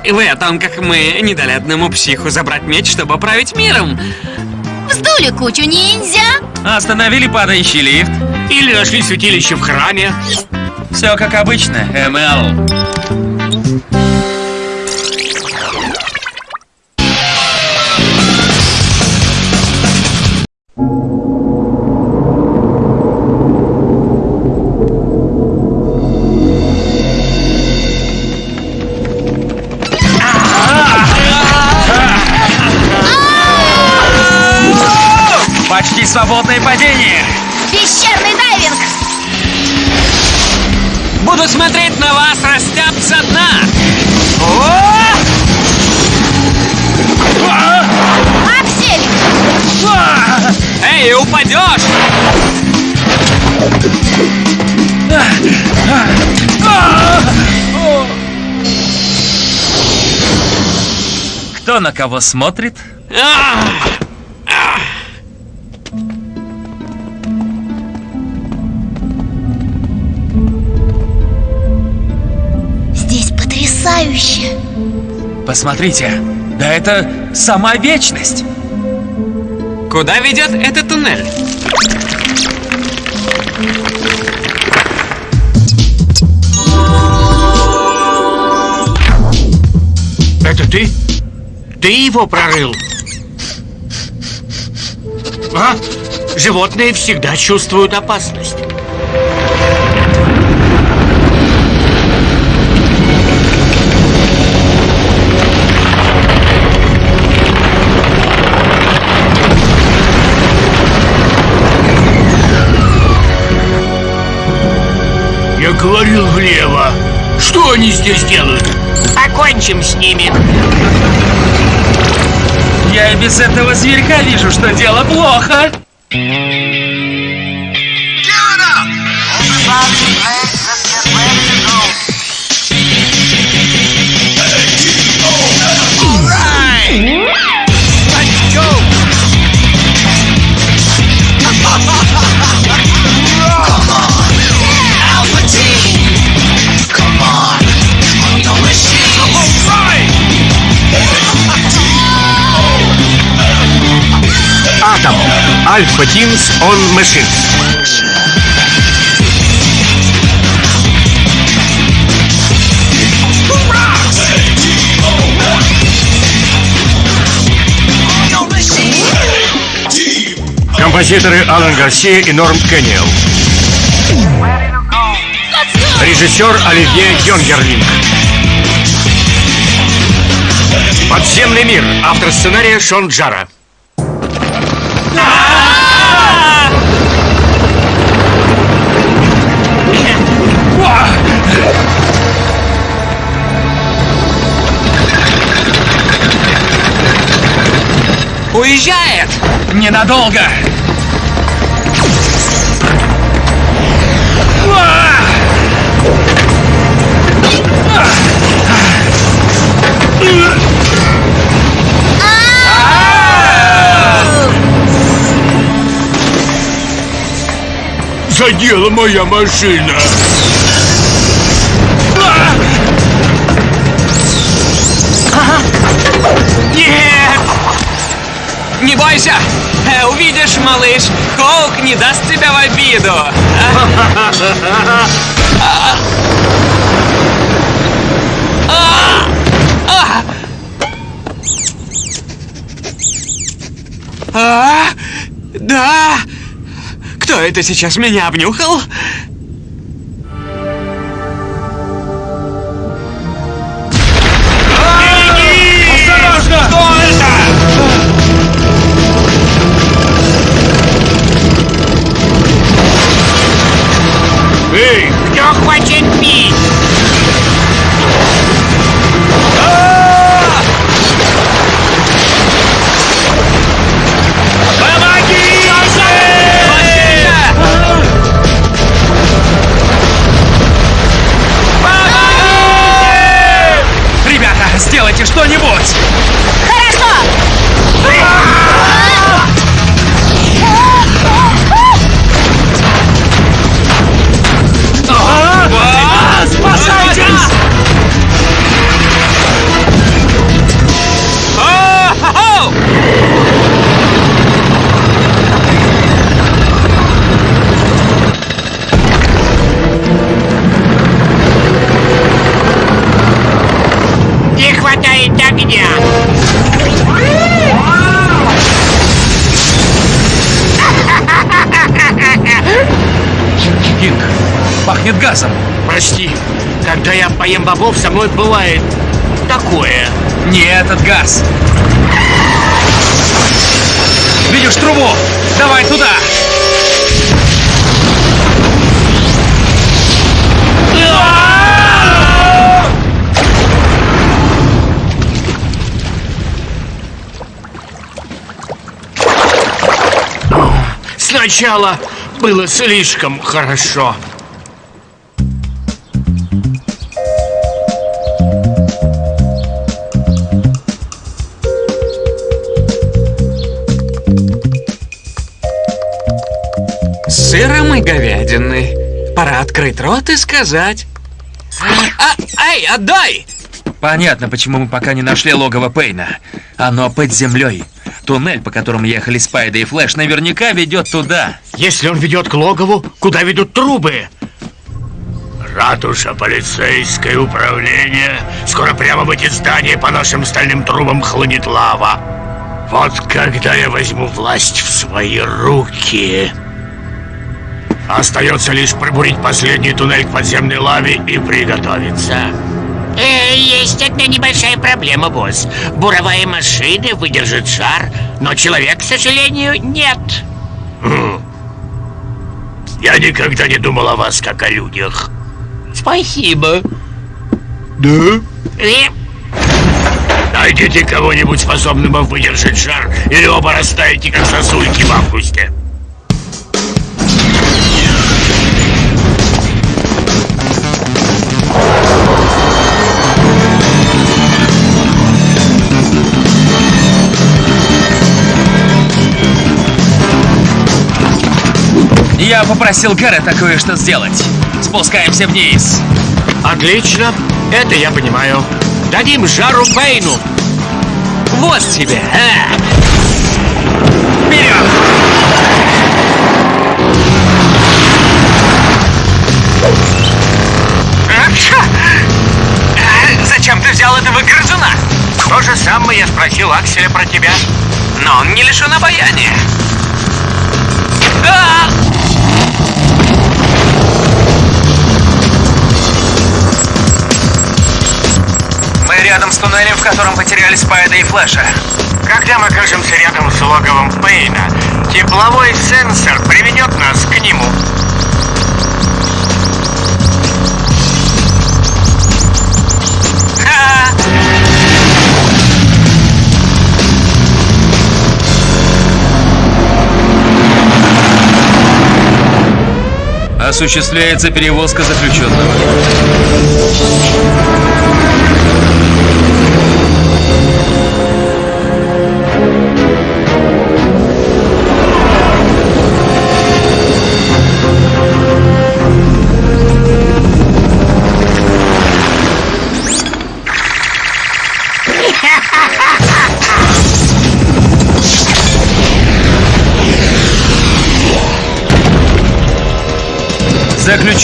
S6: В этом, как мы не дали одному психу забрать меч, чтобы править миром.
S5: Вздули кучу ниндзя!
S3: Остановили падающий лифт.
S1: Или нашли святилище в храме?
S3: Все как обычно, МЛ. Почти свободное падение.
S6: Буду смотреть на вас, растяп со дна!
S5: Аксель!
S6: Эй, упадешь!
S3: Кто на кого смотрит?
S5: Потрясающе!
S3: Посмотрите, да это сама вечность.
S6: Куда ведет этот туннель?
S1: Это ты? Ты его прорыл? А? Животные всегда чувствуют опасность. Говорил влево. Что они здесь делают? Покончим с ними.
S3: Я и без этого зверька вижу, что дело плохо.
S15: Альфа Тимс он Machines.
S4: Композиторы Алан Гарсия и Норм Кенниел. Режиссер Оливье Йонгерлинг. Подземный мир. Автор сценария Шон Джара.
S3: Ненадолго!
S1: Задела моя машина.
S3: Нет! Не бойся! Увидишь, малыш, Хоук не даст тебя в обиду. А, да! Кто это сейчас меня обнюхал?
S2: Бобов, со мной бывает такое.
S3: Не этот газ. Видишь трубу? Давай туда!
S2: Сначала было слишком хорошо.
S6: Сыром и говядины. Пора открыть рот и сказать.
S3: А, эй, отдай! Понятно, почему мы пока не нашли логово Пейна. Оно под землей. Туннель, по которому ехали Спайда и Флэш, наверняка ведет туда.
S2: Если он ведет к логову, куда ведут трубы?
S1: Ратуша, полицейское управление. Скоро прямо в эти здания по нашим стальным трубам хлынет лава. Вот когда я возьму власть в свои руки. Остается лишь пробурить последний туннель к подземной лаве и приготовиться.
S2: Э, есть одна небольшая проблема, босс. Буровая машина выдержит шар, но человек, к сожалению, нет.
S1: Я никогда не думал о вас как о людях.
S2: Спасибо.
S1: Да?
S2: Э,
S1: Найдите кого-нибудь способного выдержать жар, или оба растаете, как сосульки в августе.
S3: Я попросил Гаррета кое-что сделать. Спускаемся вниз.
S2: Отлично, это я понимаю. Дадим жару Пейну.
S3: Вот тебе. а! Вперед! А, Зачем ты взял этого грызуна?
S2: То же самое я спросил Акселя про тебя.
S3: Но он не лишен обаяния.
S6: Мы рядом с туннелем, в котором потеряли Спайда и Флэша.
S16: Когда мы окажемся рядом с логовом Пейна, тепловой сенсор приведет нас к нему.
S17: Осуществляется перевозка заключенного.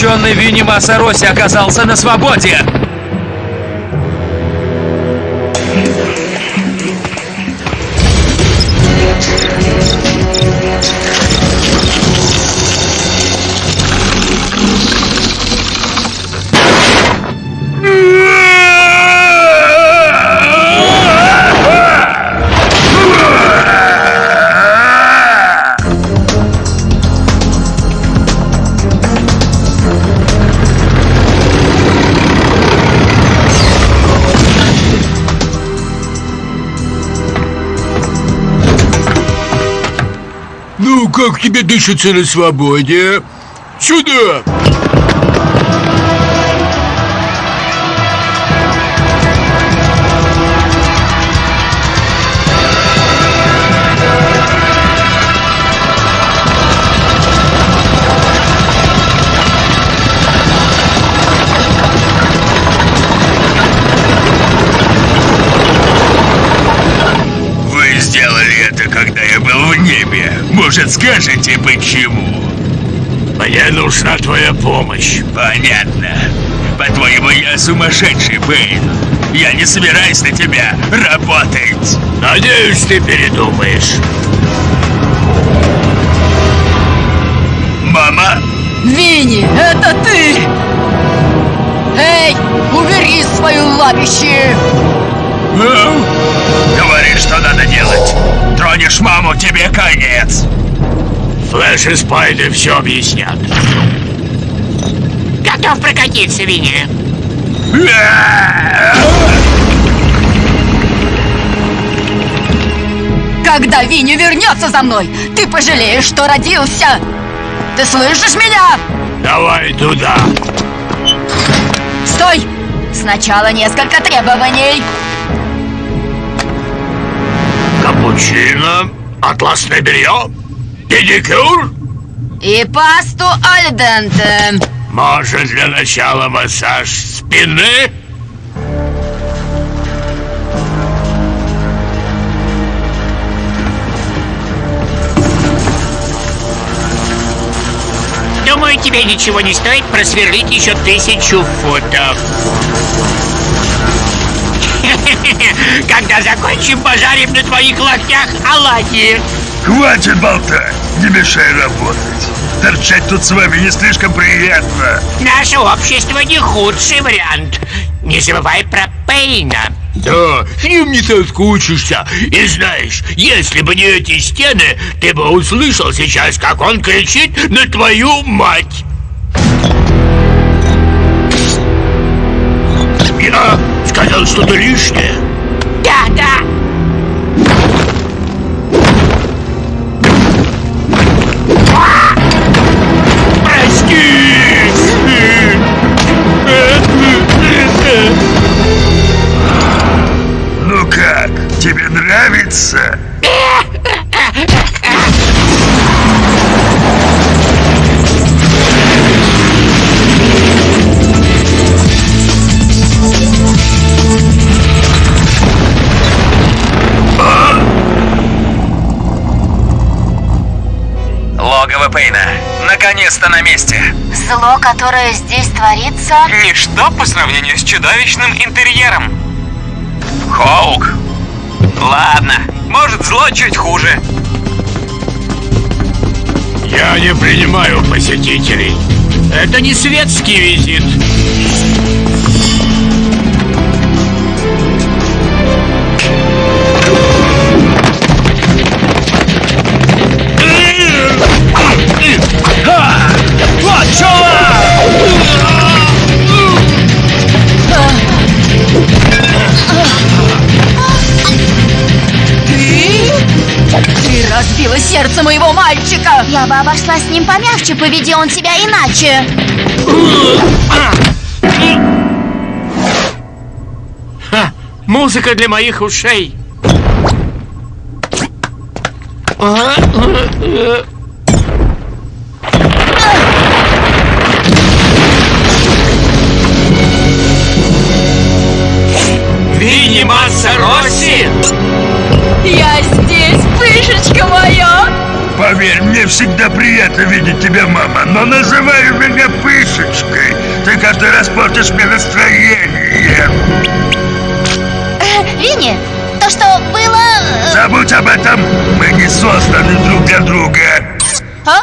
S17: Заключенный Винни Масароси оказался на свободе!
S1: Тебе дышится на свободе? Сюда!
S3: Скажете, почему?
S1: Мне нужна твоя помощь.
S3: Понятно. По-твоему, я сумасшедший, Бэйн. Я не собираюсь на тебя работать.
S1: Надеюсь, ты передумаешь.
S3: Мама?
S5: Винни, это ты! Эй, убери свою лапище!
S3: Говори, что надо делать. Тронешь маму, тебе конец.
S1: Флэш и Спайды все объяснят.
S18: Готов прокатиться, Винни.
S5: Когда Винни вернется за мной, ты пожалеешь, что родился! Ты слышишь меня?
S1: Давай туда.
S5: Стой! Сначала несколько требований.
S1: Капучино, атласное белье, педикюр.
S5: И пасту альденте.
S1: Может, для начала массаж спины?
S18: Думаю, тебе ничего не стоит просверлить еще тысячу футов. Когда закончим, пожарим на твоих локтях оладьи.
S3: Хватит болтать, не мешай работать. Торчать тут с вами не слишком приятно.
S18: Наше общество не худший вариант. Не забывай про Пейна.
S1: Да, с ним не соскучишься. И знаешь, если бы не эти стены, ты бы услышал сейчас, как он кричит на твою мать. Я сказал что-то лишнее.
S18: Да, да.
S3: Нравится?
S6: Логово Пейна. Наконец-то на месте.
S19: Зло, которое здесь творится...
S6: Ничто по сравнению с чудовищным интерьером. Хоук. Ладно, может зло чуть хуже.
S1: Я не принимаю посетителей.
S2: Это не светский визит.
S20: Сердце моего мальчика!
S5: Я бы обошлась с ним помягче, поведи он себя иначе.
S2: Ха, музыка для моих ушей.
S18: Всегда приятно видеть тебя, мама, но называй меня пышечкой. Ты каждый раз портишь мне настроение.
S5: Э, Винни, то, что было... э,
S18: Забудь об этом. Мы не созданы друг для друга.
S5: А?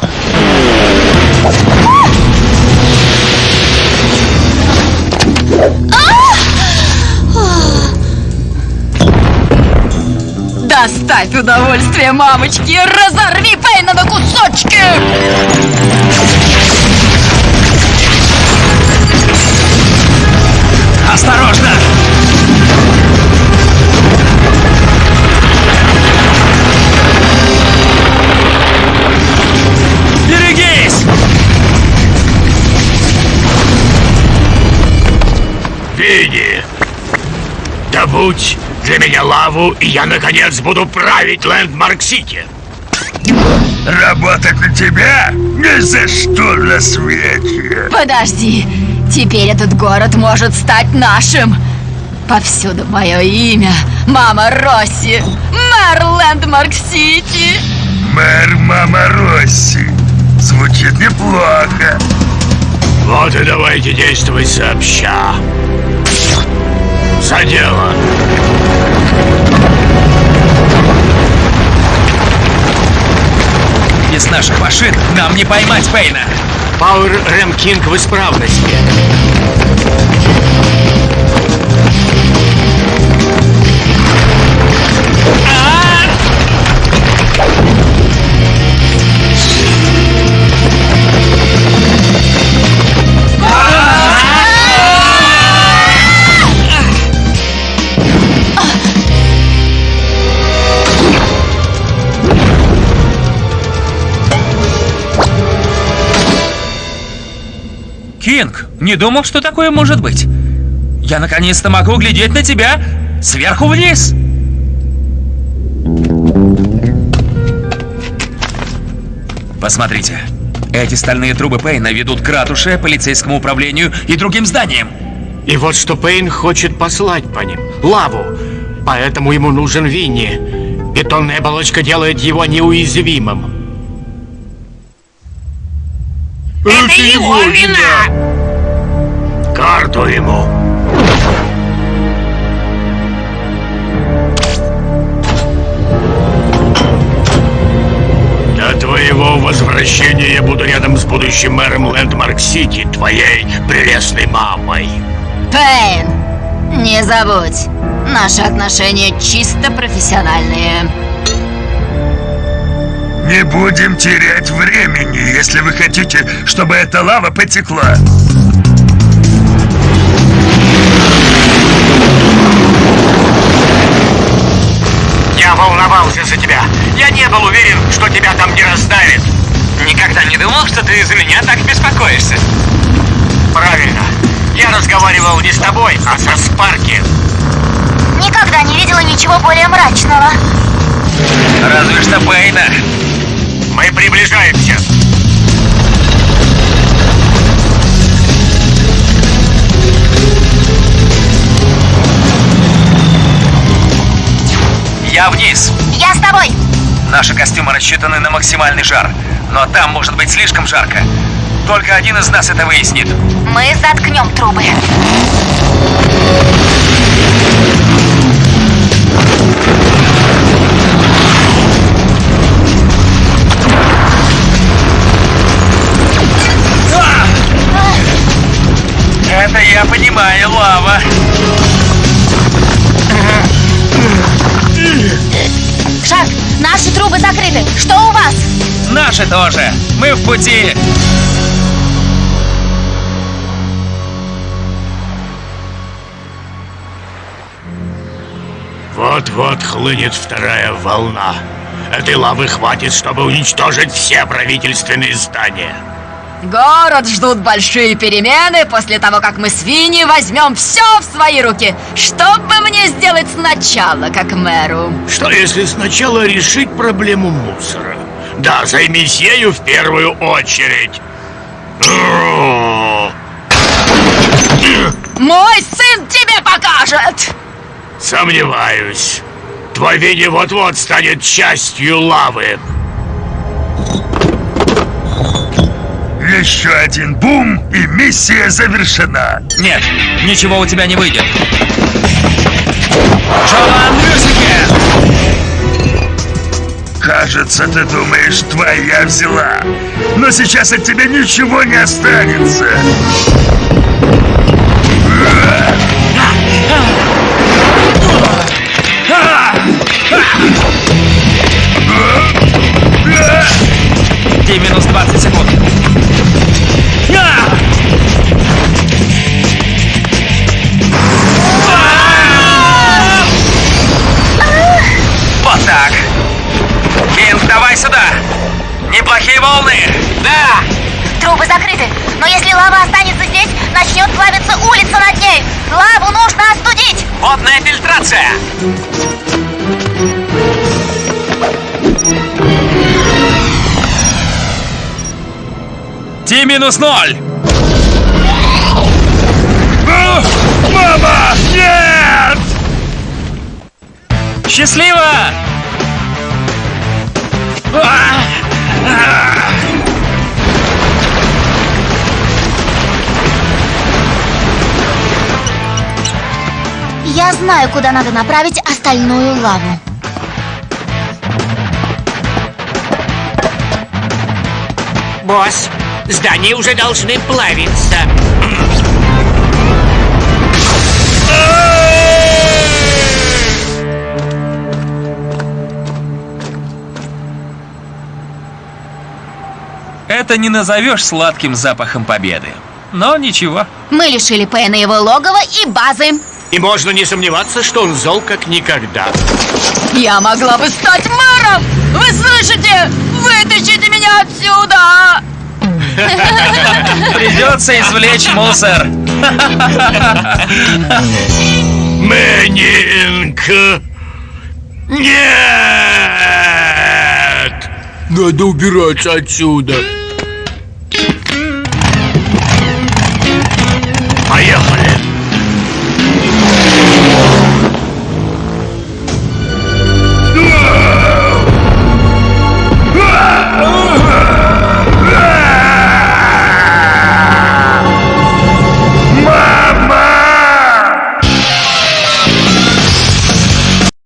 S20: Доставь удовольствие, мамочки! Разорви Пейна на кусочки!
S18: Осторожно! Берегись!
S1: Винни, добудь для меня лаву, и я, наконец, буду править Лэндмарк-Сити.
S18: Работать на тебя? Ни за что на свете.
S20: Подожди, теперь этот город может стать нашим. Повсюду мое имя. Мама Росси. Мэр Лэндмарк-Сити.
S18: Мэр Мама Росси. Звучит неплохо.
S1: Вот и давайте действовать сообща. За дело.
S3: Без наших машин нам не поймать Пейна.
S2: Пауэр Рэм Кинг в исправности.
S3: Кинг, не думал, что такое может быть. Я наконец-то могу глядеть на тебя сверху вниз. Посмотрите. Эти стальные трубы Пейна ведут к ратуше, полицейскому управлению и другим зданиям.
S2: И вот что Пейн хочет послать по ним. Лаву. Поэтому ему нужен Винни. Бетонная оболочка делает его неуязвимым.
S1: Это его вина! Карту ему. До твоего возвращения я буду рядом с будущим мэром Лэндмарк-Сити, твоей прелестной мамой.
S5: Пейн, не забудь, наши отношения чисто профессиональные.
S18: Не будем терять времени, если вы хотите, чтобы эта лава потекла.
S4: Я волновался за тебя. Я не был уверен, что тебя там не раздавит.
S21: Никогда не думал, что ты из-за меня так беспокоишься.
S4: Правильно. Я разговаривал не с тобой, а со Спарки.
S5: Никогда не видела ничего более мрачного.
S3: Разве что Пейна.
S4: Мы приближаемся.
S3: Я вниз.
S5: Я с тобой.
S3: Наши костюмы рассчитаны на максимальный жар, но там может быть слишком жарко. Только один из нас это выяснит.
S5: Мы заткнем трубы. Это я понимаю, лава.
S3: Шаг, наши трубы закрыты. Что у вас? Наши тоже. Мы в пути.
S1: Вот-вот хлынет вторая волна. Этой лавы хватит, чтобы уничтожить все правительственные здания.
S20: Город ждут большие перемены после того, как мы свиньи возьмем все в свои руки. Что бы мне сделать сначала, как мэру?
S1: Что если сначала решить проблему мусора? Да, займись ею в первую очередь.
S20: Мой сын тебе покажет!
S1: Сомневаюсь. Твой Винни вот-вот станет частью лавы.
S18: Еще один бум, и миссия завершена.
S3: Нет, ничего у тебя не выйдет. Джоан
S18: Кажется, ты думаешь, твоя взяла. Но сейчас от тебя ничего не останется.
S3: Ди минус 20 секунд.
S5: Но если лава останется здесь, начнет плавиться улица над ней. Лаву нужно остудить.
S3: Водная фильтрация. Ти минус ноль.
S18: Мама, нет!
S3: Счастливо!
S5: Я знаю, куда надо направить остальную лаву.
S2: Босс, здания уже должны плавиться.
S3: Это не назовешь сладким запахом победы. Но ничего.
S5: Мы лишили Пэна его логова и базы.
S1: И можно не сомневаться, что он зол как никогда.
S20: Я могла бы стать мэром! Вы слышите? Вытащите меня отсюда!
S3: Придется извлечь мусор.
S1: Мэнинг! Нет! Надо убираться отсюда.